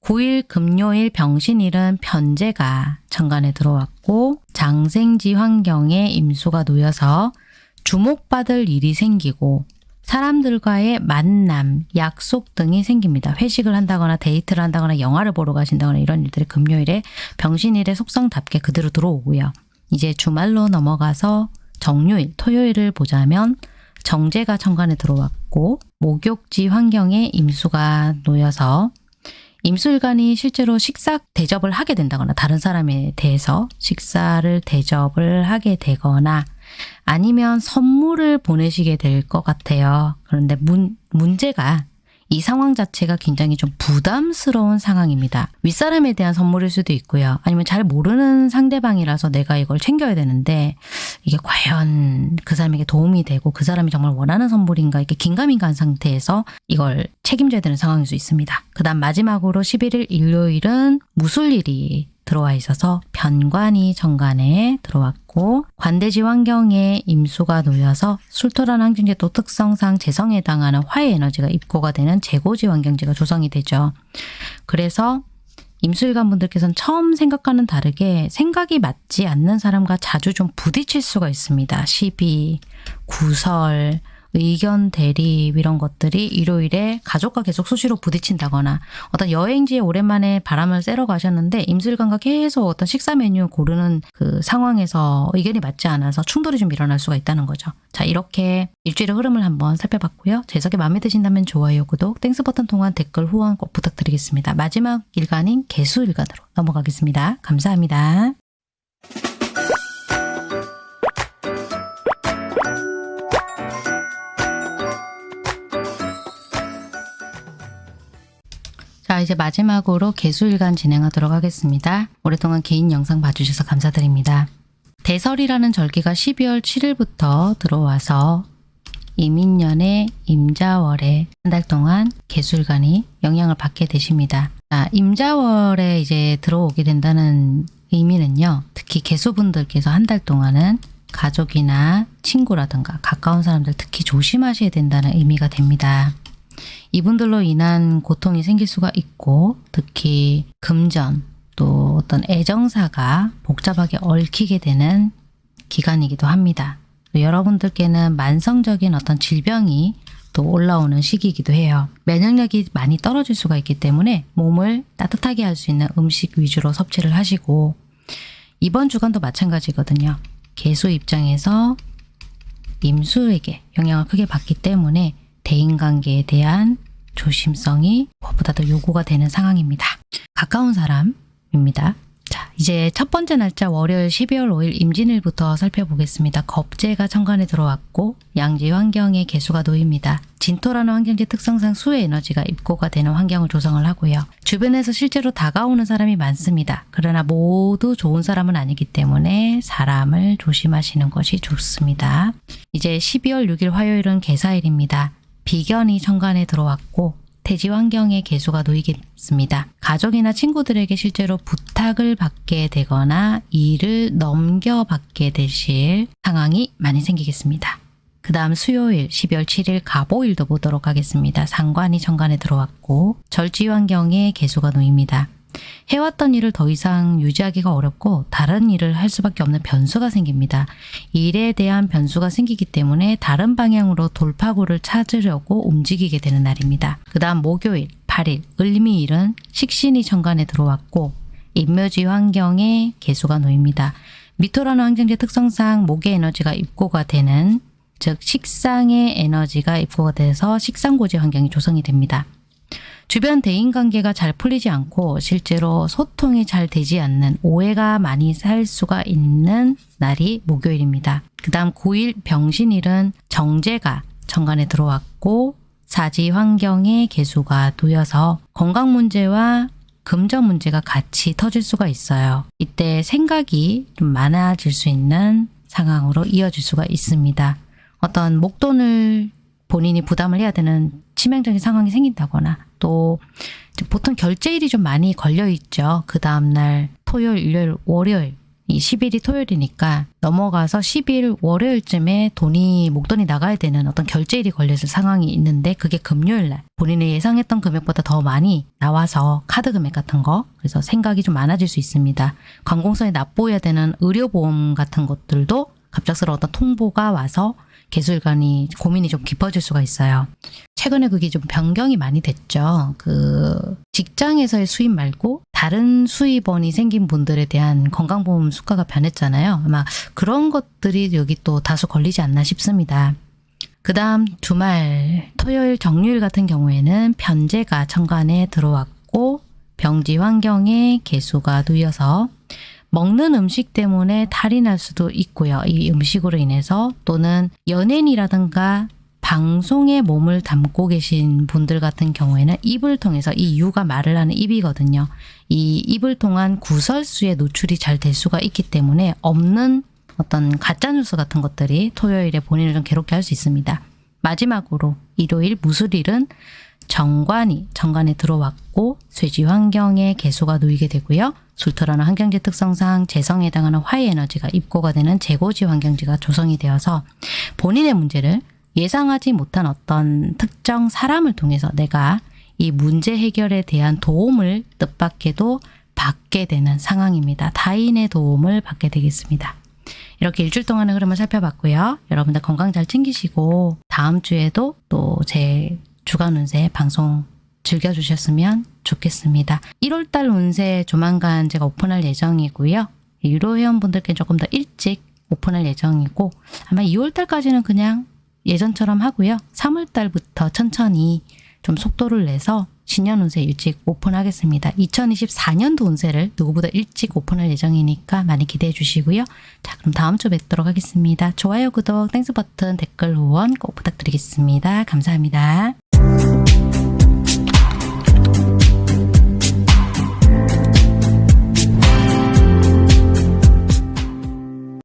9일 금요일 병신일은 편제가 천간에 들어왔고 장생지 환경에 임수가 놓여서 주목받을 일이 생기고 사람들과의 만남, 약속 등이 생깁니다. 회식을 한다거나 데이트를 한다거나 영화를 보러 가신다거나 이런 일들이 금요일에 병신일의 속성답게 그대로 들어오고요. 이제 주말로 넘어가서 정요일, 토요일을 보자면 정제가 천간에 들어왔고 목욕지 환경에 임수가 놓여서 임수일간이 실제로 식사 대접을 하게 된다거나 다른 사람에 대해서 식사를 대접을 하게 되거나 아니면 선물을 보내시게 될 것 같아요. 그런데 문, 문제가 이 상황 자체가 굉장히 좀 부담스러운 상황입니다. 윗사람에 대한 선물일 수도 있고요. 아니면 잘 모르는 상대방이라서 내가 이걸 챙겨야 되는데 이게 과연 그 사람에게 도움이 되고 그 사람이 정말 원하는 선물인가 이렇게 긴가민가한 상태에서 이걸 책임져야 되는 상황일 수 있습니다. 그 다음 마지막으로 11일 일요일은 무술일이 들어와 있어서 변관이 정관에 들어왔고 관대지 환경에 임수가 놓여서 술토란 또 특성상 재성에 해당하는 화의 에너지가 입고가 되는 재고지 환경지가 조성이 되죠. 그래서 임수일관 분들께서는 처음 생각과는 다르게 생각이 맞지 않는 사람과 자주 좀 부딪힐 수가 있습니다. 시비, 구설, 의견 대립 이런 것들이 일요일에 가족과 계속 수시로 부딪힌다거나 어떤 여행지에 오랜만에 바람을 쐬러 가셨는데 임수일간과 계속 어떤 식사 메뉴 고르는 그 상황에서 의견이 맞지 않아서 충돌이 좀 일어날 수가 있다는 거죠. 자 이렇게 일주일의 흐름을 한번 살펴봤고요. 제 해석이 마음에 드신다면 좋아요, 구독, Thanks 버튼 통한 댓글 후원 꼭 부탁드리겠습니다. 마지막 일간인 계수 일간으로 넘어가겠습니다. 감사합니다. 이제 마지막으로 개수일간 진행하도록 하겠습니다. 오랫동안 개인 영상 봐주셔서 감사드립니다. 대설이라는 절기가 12월 7일부터 들어와서 이민년의 임자월에 한 달 동안 개수일간이 영향을 받게 되십니다. 자, 임자월에 이제 들어오게 된다는 의미는요. 특히 개수분들께서 한 달 동안은 가족이나 친구라든가 가까운 사람들 특히 조심하셔야 된다는 의미가 됩니다. 이분들로 인한 고통이 생길 수가 있고 특히 금전 또 어떤 애정사가 복잡하게 얽히게 되는 기간이기도 합니다. 여러분들께는 만성적인 어떤 질병이 또 올라오는 시기이기도 해요. 면역력이 많이 떨어질 수가 있기 때문에 몸을 따뜻하게 할 수 있는 음식 위주로 섭취를 하시고 이번 주간도 마찬가지거든요. 개수 입장에서 임수에게 영향을 크게 받기 때문에 대인관계에 대한 조심성이 무엇보다 도 요구가 되는 상황입니다. 가까운 사람입니다. 자, 이제 첫 번째 날짜 월요일 12월 5일 임진일부터 살펴보겠습니다. 겁재가 천간에 들어왔고 양지 환경에 개수가 놓입니다. 진토라는 환경지 특성상 수의 에너지가 입고가 되는 환경을 조성을 하고요. 주변에서 실제로 다가오는 사람이 많습니다. 그러나 모두 좋은 사람은 아니기 때문에 사람을 조심하시는 것이 좋습니다. 이제 12월 6일 화요일은 개사일입니다. 비견이 천간에 들어왔고 대지 환경에 개수가 놓이겠습니다. 가족이나 친구들에게 실제로 부탁을 받게 되거나 일을 넘겨받게 되실 상황이 많이 생기겠습니다. 그 다음 수요일 12월 7일 가보일도 보도록 하겠습니다. 상관이 천간에 들어왔고 절지 환경에 개수가 놓입니다. 해왔던 일을 더 이상 유지하기가 어렵고 다른 일을 할 수밖에 없는 변수가 생깁니다. 일에 대한 변수가 생기기 때문에 다른 방향으로 돌파구를 찾으려고 움직이게 되는 날입니다. 그 다음 목요일 8일 을미일은 식신이 천간에 들어왔고 인묘지 환경에 개수가 놓입니다. 미토라는 환경지 특성상 목의 에너지가 입고가 되는 즉 식상의 에너지가 입고가 돼서 식상고지 환경이 조성이 됩니다. 주변 대인관계가 잘 풀리지 않고 실제로 소통이 잘 되지 않는 오해가 많이 살 수가 있는 날이 목요일입니다. 그 다음 9일 병신일은 정제가 천간에 들어왔고 사지 환경에 개수가 놓여서 건강 문제와 금전 문제가 같이 터질 수가 있어요. 이때 생각이 좀 많아질 수 있는 상황으로 이어질 수가 있습니다. 어떤 목돈을 본인이 부담을 해야 되는 치명적인 상황이 생긴다거나 또 보통 결제일이 좀 많이 걸려 있죠. 그 다음날 토요일, 일요일, 월요일 이 10일이 토요일이니까 넘어가서 10일 월요일쯤에 돈이 목돈이 나가야 되는 어떤 결제일이 걸렸을 상황이 있는데 그게 금요일 날 본인이 예상했던 금액보다 더 많이 나와서 카드 금액 같은 거 그래서 생각이 좀 많아질 수 있습니다. 관공서에 납부해야 되는 의료보험 같은 것들도 갑작스러운 어떤 통보가 와서 개술관이 고민이 좀 깊어질 수가 있어요. 최근에 그게 좀 변경이 많이 됐죠. 그 직장에서의 수입 말고 다른 수입원이 생긴 분들에 대한 건강보험 수가가 변했잖아요. 아마 그런 것들이 여기 또 다소 걸리지 않나 싶습니다. 그 다음 주말 토요일 정유일 같은 경우에는 편제가 천간에 들어왔고 병지 환경에 개수가 놓여서 먹는 음식 때문에 탈이 날 수도 있고요. 이 음식으로 인해서 또는 연예인이라든가 방송에 몸을 담고 계신 분들 같은 경우에는 입을 통해서 이 유가 말을 하는 입이거든요. 이 입을 통한 구설수에 노출이 잘 될 수가 있기 때문에 없는 어떤 가짜뉴스 같은 것들이 토요일에 본인을 좀 괴롭게 할 수 있습니다. 마지막으로 일요일 무술일은 정관이 정관에 들어왔고 쇠지 환경에 개수가 놓이게 되고요. 술토라는 환경지 특성상 재성에 해당하는 화의 에너지가 입고가 되는 재고지 환경지가 조성이 되어서 본인의 문제를 예상하지 못한 어떤 특정 사람을 통해서 내가 이 문제 해결에 대한 도움을 뜻밖에도 받게 되는 상황입니다. 타인의 도움을 받게 되겠습니다. 이렇게 일주일 동안의 흐름을 살펴봤고요. 여러분들 건강 잘 챙기시고 다음 주에도 또제 주간 운세 방송 즐겨주셨으면 좋겠습니다. 1월달 운세 조만간 제가 오픈할 예정이고요. 유료 회원분들께 조금 더 일찍 오픈할 예정이고 아마 2월달까지는 그냥 예전처럼 하고요. 3월달부터 천천히 좀 속도를 내서 신년 운세 일찍 오픈하겠습니다. 2024년도 운세를 누구보다 일찍 오픈할 예정이니까 많이 기대해 주시고요. 자 그럼 다음 주 뵙도록 하겠습니다. 좋아요, 구독, Thanks 버튼, 댓글, 후원 꼭 부탁드리겠습니다. 감사합니다.